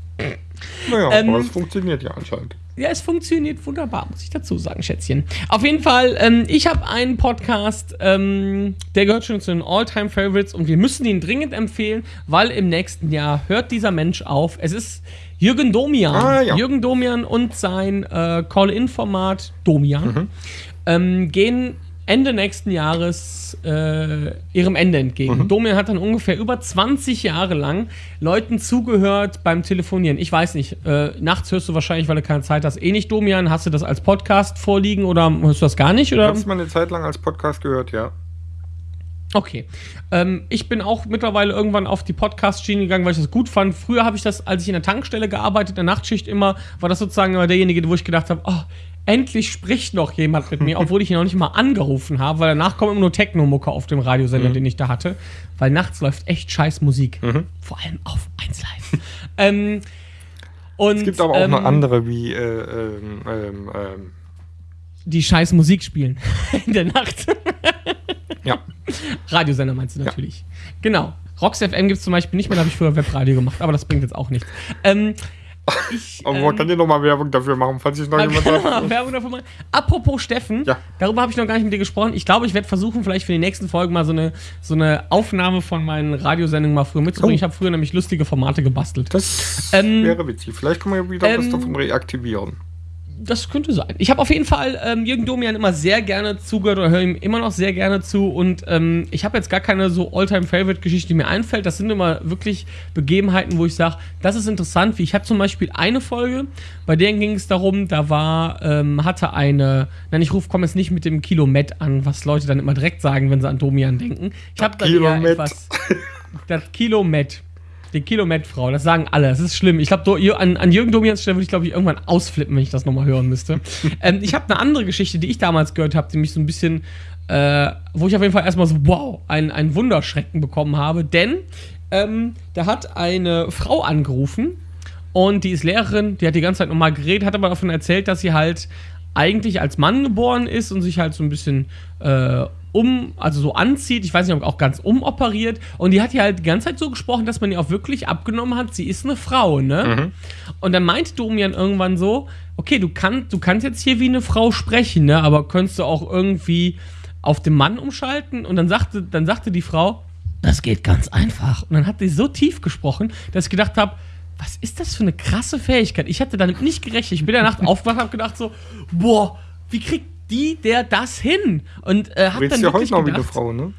Naja, Ähm, aber es funktioniert ja anscheinend. Ja, es funktioniert wunderbar, muss ich dazu sagen, Schätzchen. Auf jeden Fall, ähm, ich habe einen Podcast, ähm, der gehört schon zu den All-Time-Favorites und wir müssen ihn dringend empfehlen, weil im nächsten Jahr hört dieser Mensch auf. Es ist Jürgen Domian. Ah, ja. Jürgen Domian und sein äh, Call-In-Format Domian Mhm. ähm, gehen Ende nächsten Jahres äh, ihrem Ende entgegen. Mhm. Domian hat dann ungefähr über 20 Jahre lang Leuten zugehört beim Telefonieren. Ich weiß nicht, äh, nachts hörst du wahrscheinlich, weil du keine Zeit hast, eh nicht Domian. Hast du das als Podcast vorliegen oder hörst du das gar nicht? Ich Oder? habe es mal eine Zeit lang als Podcast gehört, ja. Okay. Ähm, ich bin auch mittlerweile irgendwann auf die Podcast-Schiene gegangen, weil ich das gut fand. Früher habe ich das, als ich in der Tankstelle gearbeitet, in der Nachtschicht immer, war das sozusagen immer derjenige, wo ich gedacht habe, oh, endlich spricht noch jemand mit mir, obwohl ich ihn noch nicht mal angerufen habe, weil danach kommt immer nur Techno-Mucke auf dem Radiosender, den ich da hatte. Weil nachts läuft echt scheiß Musik. Vor allem auf 1 Live. ähm, und, Es gibt aber auch ähm, noch andere wie äh, ähm, ähm, ähm, die scheiß Musik spielen in der Nacht. ja. Radiosender meinst du natürlich. Genau. Rox FM gibt es zum Beispiel nicht mehr, da habe ich früher Webradio gemacht, aber das bringt jetzt auch nichts. Ähm, ich, Aber ähm, man kann ja nochmal Werbung dafür machen, falls sich noch man jemand sagt. Werbung dafür machen. Apropos Steffen, Ja. darüber habe ich noch gar nicht mit dir gesprochen. Ich glaube, ich werde versuchen, vielleicht für die nächsten Folgen mal so eine, so eine Aufnahme von meinen Radiosendungen mal früher mitzubringen. Oh. Ich habe früher nämlich lustige Formate gebastelt. Das Ähm, wäre witzig. Vielleicht können wir wieder was ähm, davon reaktivieren. Das könnte sein. Ich habe auf jeden Fall ähm, Jürgen Domian immer sehr gerne zugehört oder höre ihm immer noch sehr gerne zu. Und ähm, ich habe jetzt gar keine so All-Time-Favorite-Geschichte, die mir einfällt. Das sind immer wirklich Begebenheiten, wo ich sage, das ist interessant. Wie ich habe zum Beispiel eine Folge, bei der ging es darum, da war, ähm, hatte eine, nein, ich rufe, komme jetzt nicht mit dem Kilomet an, was Leute dann immer direkt sagen, wenn sie an Domian denken. Ich habe da etwas, das Kilomet. Die Kilometrfrau, das sagen alle. Das ist schlimm. Ich glaube, an, an Jürgen Domians Stelle würde ich, glaube ich, irgendwann ausflippen, wenn ich das nochmal hören müsste. ähm, ich habe eine andere Geschichte, die ich damals gehört habe, die mich so ein bisschen, äh, wo ich auf jeden Fall erstmal so, wow, ein, ein Wunderschrecken bekommen habe. Denn ähm, da hat eine Frau angerufen und die ist Lehrerin, die hat die ganze Zeit nochmal geredet, hat aber davon erzählt, dass sie halt eigentlich als Mann geboren ist und sich halt so ein bisschen äh, um, also so anzieht, ich weiß nicht, ob auch ganz umoperiert. Und die hat ja halt die ganze Zeit so gesprochen, dass man ihr auch wirklich abgenommen hat, sie ist eine Frau, ne? Mhm. Und dann meinte Domian irgendwann so, okay, du, kann, du kannst jetzt hier wie eine Frau sprechen, ne? Aber könntest du auch irgendwie auf den Mann umschalten? Und dann sagte, dann sagte die Frau, das geht ganz einfach. Und dann hat sie so tief gesprochen, dass ich gedacht habe, was ist das für eine krasse Fähigkeit? Ich hatte damit nicht gerechnet. Ich bin in der Nacht aufgewacht und habe gedacht so, boah, wie kriegt die der das hin? Und äh, hab dann ja heute noch gedacht, wie eine Frau, ne?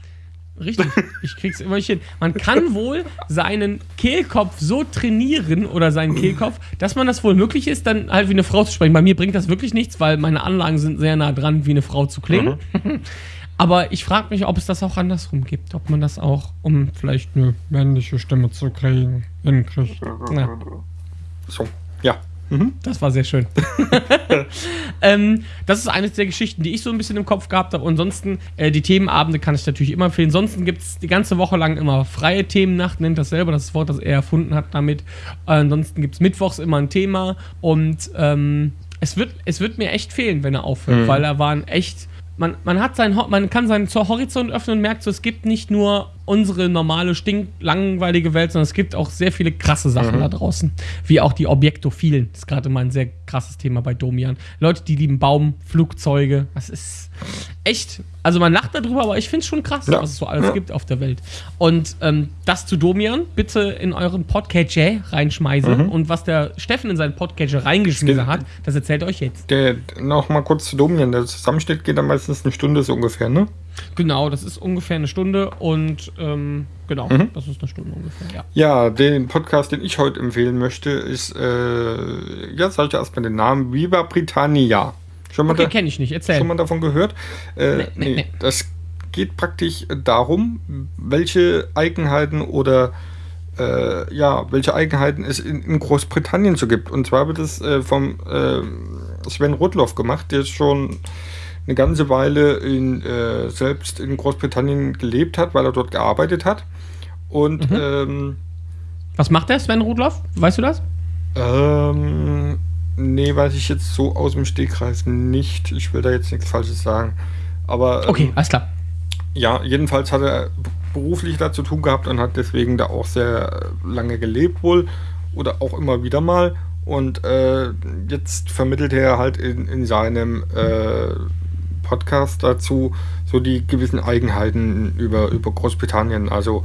Richtig, ich krieg's immer nicht hin. Man kann wohl seinen Kehlkopf so trainieren oder seinen Kehlkopf, dass man das wohl möglich ist, dann halt wie eine Frau zu sprechen. Bei mir bringt das wirklich nichts, weil meine Anlagen sind sehr nah dran, wie eine Frau zu klingen. Mhm. Aber ich frage mich, ob es das auch andersrum gibt. Ob man das auch, um vielleicht eine männliche Stimme zu kriegen, hinkriegt. Ja. So. Mhm. Das war sehr schön. ähm, das ist eines der Geschichten, die ich so ein bisschen im Kopf gehabt habe. Und ansonsten, äh, die Themenabende kann ich natürlich immer empfehlen. Ansonsten gibt es die ganze Woche lang immer freie Themennacht, nennt das selber, das Wort, das er erfunden hat damit. Äh, ansonsten gibt es mittwochs immer ein Thema. Und ähm, es, wird, es wird mir echt fehlen, wenn er aufhört, mhm. weil er waren echt man, man hat sein, man kann seinen Horizont öffnen und merkt so, es gibt nicht nur unsere normale, stinklangweilige Welt, sondern es gibt auch sehr viele krasse Sachen mhm. da draußen. Wie auch die Objektophilen. Das ist gerade mal ein sehr krasses Thema bei Domian. Leute, die lieben Baum, Flugzeuge. Das ist echt. Also man lacht darüber, aber ich finde es schon krass, ja. was es so alles ja. gibt auf der Welt. Und ähm, das zu Domian bitte in euren Podcatcher reinschmeißen. Mhm. Und was der Steffen in seinen Podcatcher reingeschmissen hat, das erzählt euch jetzt. Der, noch mal kurz zu Domian. Der Zusammenschnitt geht dann meistens eine Stunde so ungefähr, ne? Genau, das ist ungefähr eine Stunde und ähm, genau, mhm. das ist eine Stunde ungefähr, ja. Ja, den Podcast, den ich heute empfehlen möchte, ist, äh, ja, sag ich erstmal den Namen, Viva Britannia. Schon mal okay, kenne ich nicht, erzähl. Schon mal davon gehört? Äh, nee, nee, nee. Das geht praktisch darum, welche Eigenheiten oder äh, ja, welche Eigenheiten es in, in, Großbritannien so gibt. Und zwar wird es äh, vom äh, Sven Rudloff gemacht, der ist schon eine ganze Weile in, äh, selbst in Großbritannien gelebt hat, weil er dort gearbeitet hat. Und mhm. ähm, was macht der Sven Rudloff? Weißt du das? Ähm, nee, weiß ich jetzt so aus dem Stegreis nicht. Ich will da jetzt nichts Falsches sagen. Aber. Ähm, okay, alles klar. Ja, jedenfalls hat er beruflich da zu tun gehabt und hat deswegen da auch sehr lange gelebt wohl. Oder auch immer wieder mal. Und äh, jetzt vermittelt er halt in, in seinem äh, Podcast dazu, so die gewissen Eigenheiten über, über Großbritannien. Also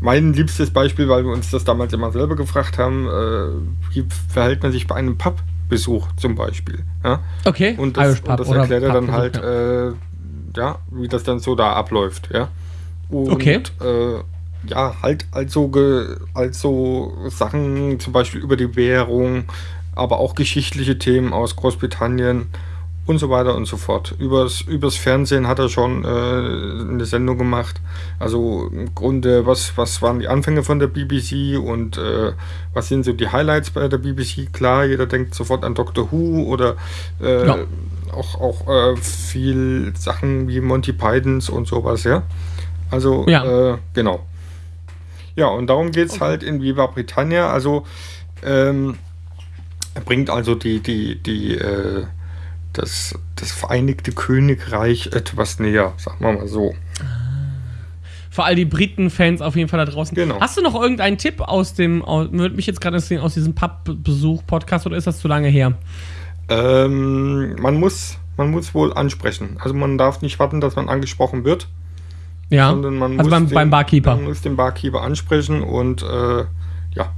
mein liebstes Beispiel, weil wir uns das damals immer selber gefragt haben, äh, wie verhält man sich bei einem Pubbesuch zum Beispiel. Ja? Okay. Und das, und das erklärt er dann halt, ja. Äh, ja. wie das dann so da abläuft. Ja? Und, okay. Äh, ja, halt also, also Sachen zum Beispiel über die Währung, aber auch geschichtliche Themen aus Großbritannien und so weiter und so fort. Übers, übers Fernsehen hat er schon äh, eine Sendung gemacht. Also im Grunde, was, was waren die Anfänge von der BBC und äh, was sind so die Highlights bei der BBC? Klar, jeder denkt sofort an Doctor Who oder äh, ja. auch, auch äh, viel Sachen wie Monty Pythons und sowas, ja. Also, ja. Äh, genau. Ja, und darum geht es okay. halt in Viva Britannia. Also, ähm, er bringt also die, die, die, äh, das, das Vereinigte Königreich etwas näher, sagen wir mal so. Für all die Briten-Fans auf jeden Fall da draußen. Genau. Hast du noch irgendeinen Tipp aus dem, würde mich jetzt gerade interessieren, aus diesem Pub-Besuch-Podcast oder ist das zu lange her? Ähm, man muss, man muss wohl ansprechen. Also man darf nicht warten, dass man angesprochen wird. Ja. Sondern man also muss beim, den, beim Barkeeper. Man muss den Barkeeper ansprechen und äh, ja.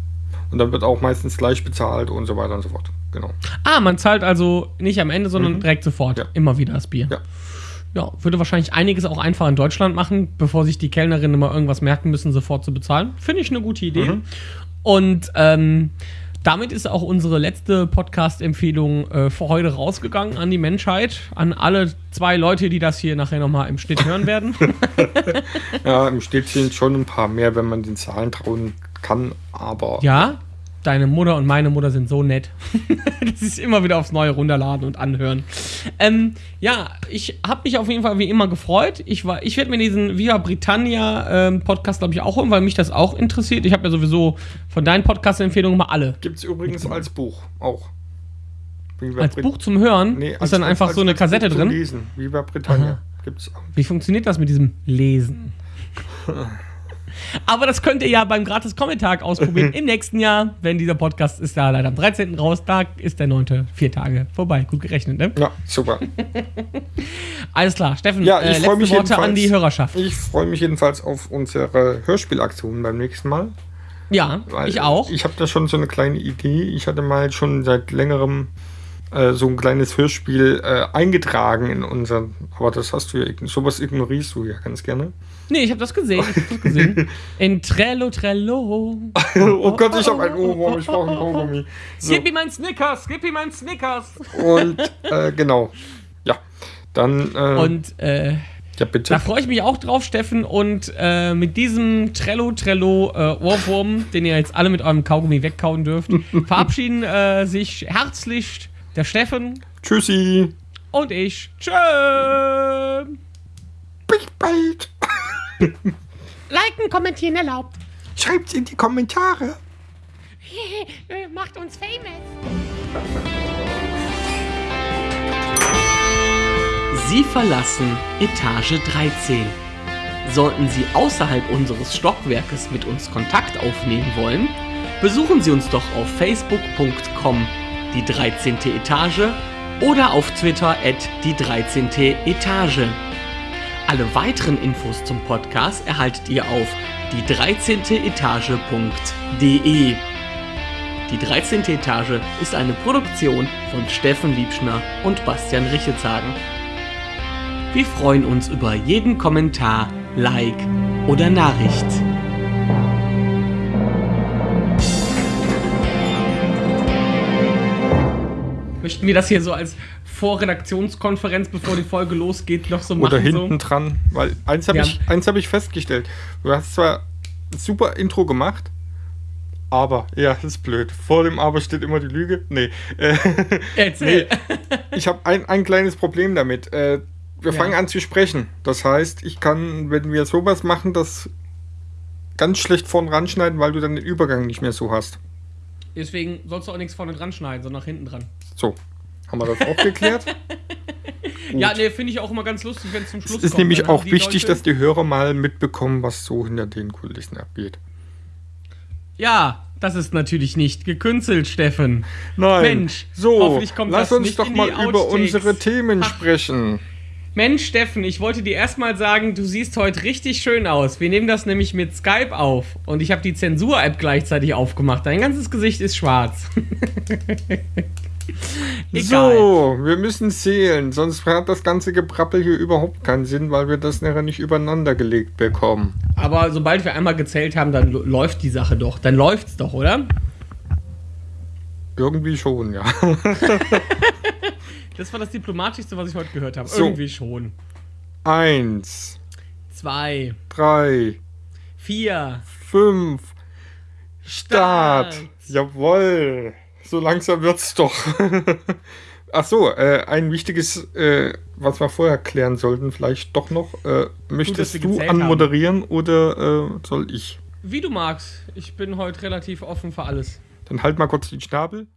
Und dann wird auch meistens gleich bezahlt und so weiter und so fort genau. Ah, man zahlt also nicht am Ende, sondern mhm. direkt sofort. Ja. Immer wieder das Bier. Ja. Ja, würde wahrscheinlich einiges auch einfach in Deutschland machen, bevor sich die Kellnerinnen immer irgendwas merken müssen, sofort zu bezahlen. Finde ich eine gute Idee. Mhm. Und ähm, damit ist auch unsere letzte Podcast-Empfehlung äh, für heute rausgegangen an die Menschheit, an alle zwei Leute, die das hier nachher nochmal im Schnitt hören werden. ja, im Schnitt sind schon ein paar mehr, wenn man den Zahlen trauen kann, aber Ja, deine Mutter und meine Mutter sind so nett. das ist immer wieder aufs Neue runterladen und anhören. Ähm, ja, ich habe mich auf jeden Fall wie immer gefreut. Ich, war- ich werde mir diesen Via Britannia ähm, Podcast, glaube ich, auch holen, weil mich das auch interessiert. Ich habe ja sowieso von deinen Podcast-Empfehlungen mal alle. gibt es übrigens als Buch auch. Viva Als Brit- Buch zum Hören Nee, ist als- dann als- einfach als- so eine als Kassette drin. Lesen. Viva Britannia. Gibt's auch. Wie funktioniert das mit diesem Lesen? Aber das könnt ihr ja beim Gratis-Kommentar ausprobieren im nächsten Jahr. Wenn dieser Podcast ist da leider am 13. raus, da ist der 9. vier Tage vorbei. Gut gerechnet, ne? Ja, super. Alles klar, Steffen, Ja, äh, ich freue letzte mich Worte an die Hörerschaft. Ich freue mich jedenfalls auf unsere Hörspielaktion beim nächsten Mal. Ja, weil ich auch. Ich habe da schon so eine kleine Idee. Ich hatte mal schon seit längerem äh, so ein kleines Hörspiel äh, eingetragen in unseren. Aber das hast du ja. Sowas ignorierst du ja ganz gerne. Nee, ich habe das gesehen. Ich hab das gesehen. In Trello, Trello. oh Gott, ich habe ein Ohrwurm. Ich brauche ein Kaugummi. So. Gib ihm meinen Snickers, gib ihm meinen Snickers. Und äh, genau. Ja. Dann. Äh, Und äh, ja, bitte. da freue ich mich auch drauf, Steffen. Und äh, mit diesem Trello, Trello äh, Ohrwurm, den ihr jetzt alle mit eurem Kaugummi wegkauen dürft, verabschieden äh, sich herzlich der Steffen Tschüssi. und ich. Tschö. Bis bald. Liken, kommentieren erlaubt. Schreibt's in die Kommentare. Macht uns famous. Sie verlassen Etage 13. Sollten Sie außerhalb unseres Stockwerkes mit uns Kontakt aufnehmen wollen, besuchen Sie uns doch auf facebook.com die 13. Etage oder auf Twitter at die 13. Etage. Alle weiteren Infos zum Podcast erhaltet ihr auf die 13. Etage.de. Die 13. Etage ist eine Produktion von Steffen Liebschner und Bastian Richelshagen. Wir freuen uns über jeden Kommentar, Like oder Nachricht. Möchten wir das hier so als Vorredaktionskonferenz, bevor die Folge losgeht, noch so machen? Oder hinten so? dran. Weil eins habe Ja. ich, eins hab ich festgestellt. Du hast zwar ein super Intro gemacht, aber, ja, das ist blöd. Vor dem Aber steht immer die Lüge. Nee. Äh, Erzähl. ich habe ein, ein kleines Problem damit. Äh, wir Ja. fangen an zu sprechen. Das heißt, ich kann, wenn wir sowas machen, das ganz schlecht vorn ranschneiden, weil du dann den Übergang nicht mehr so hast. Deswegen sollst du auch nichts vorne dran schneiden, sondern nach hinten dran. So, haben wir das auch geklärt? Ja, nee, finde ich auch immer ganz lustig, wenn es zum Schluss Es ist kommt. nämlich auch wichtig, Leute- dass die Hörer mal mitbekommen, was so hinter den Kulissen abgeht. Ja, das ist natürlich nicht gekünstelt, Steffen. Nein. Mensch, so, hoffentlich kommt lass das uns nicht doch in die mal über Outtakes. unsere Themen Ach. sprechen. Mensch, Steffen, ich wollte dir erstmal sagen, du siehst heute richtig schön aus. Wir nehmen das nämlich mit Skype auf und ich habe die Zensur-App gleichzeitig aufgemacht. Dein ganzes Gesicht ist schwarz. Egal. So, wir müssen zählen, sonst hat das ganze Geprappel hier überhaupt keinen Sinn, weil wir das nachher nicht übereinander gelegt bekommen. Aber sobald wir einmal gezählt haben, dann läuft die Sache doch. Dann läuft's doch, oder? Irgendwie schon, ja. Das war das Diplomatischste, was ich heute gehört habe. So. Irgendwie schon. Eins, Zwei, drei, vier. fünf, Start. Start. Jawoll. So langsam wird's doch. Ach so, äh, ein wichtiges, äh, was wir vorher klären sollten, vielleicht doch noch. Äh, möchtest du anmoderieren oder äh, soll ich? Wie du magst. Ich bin heute relativ offen für alles. Dann halt mal kurz den Schnabel.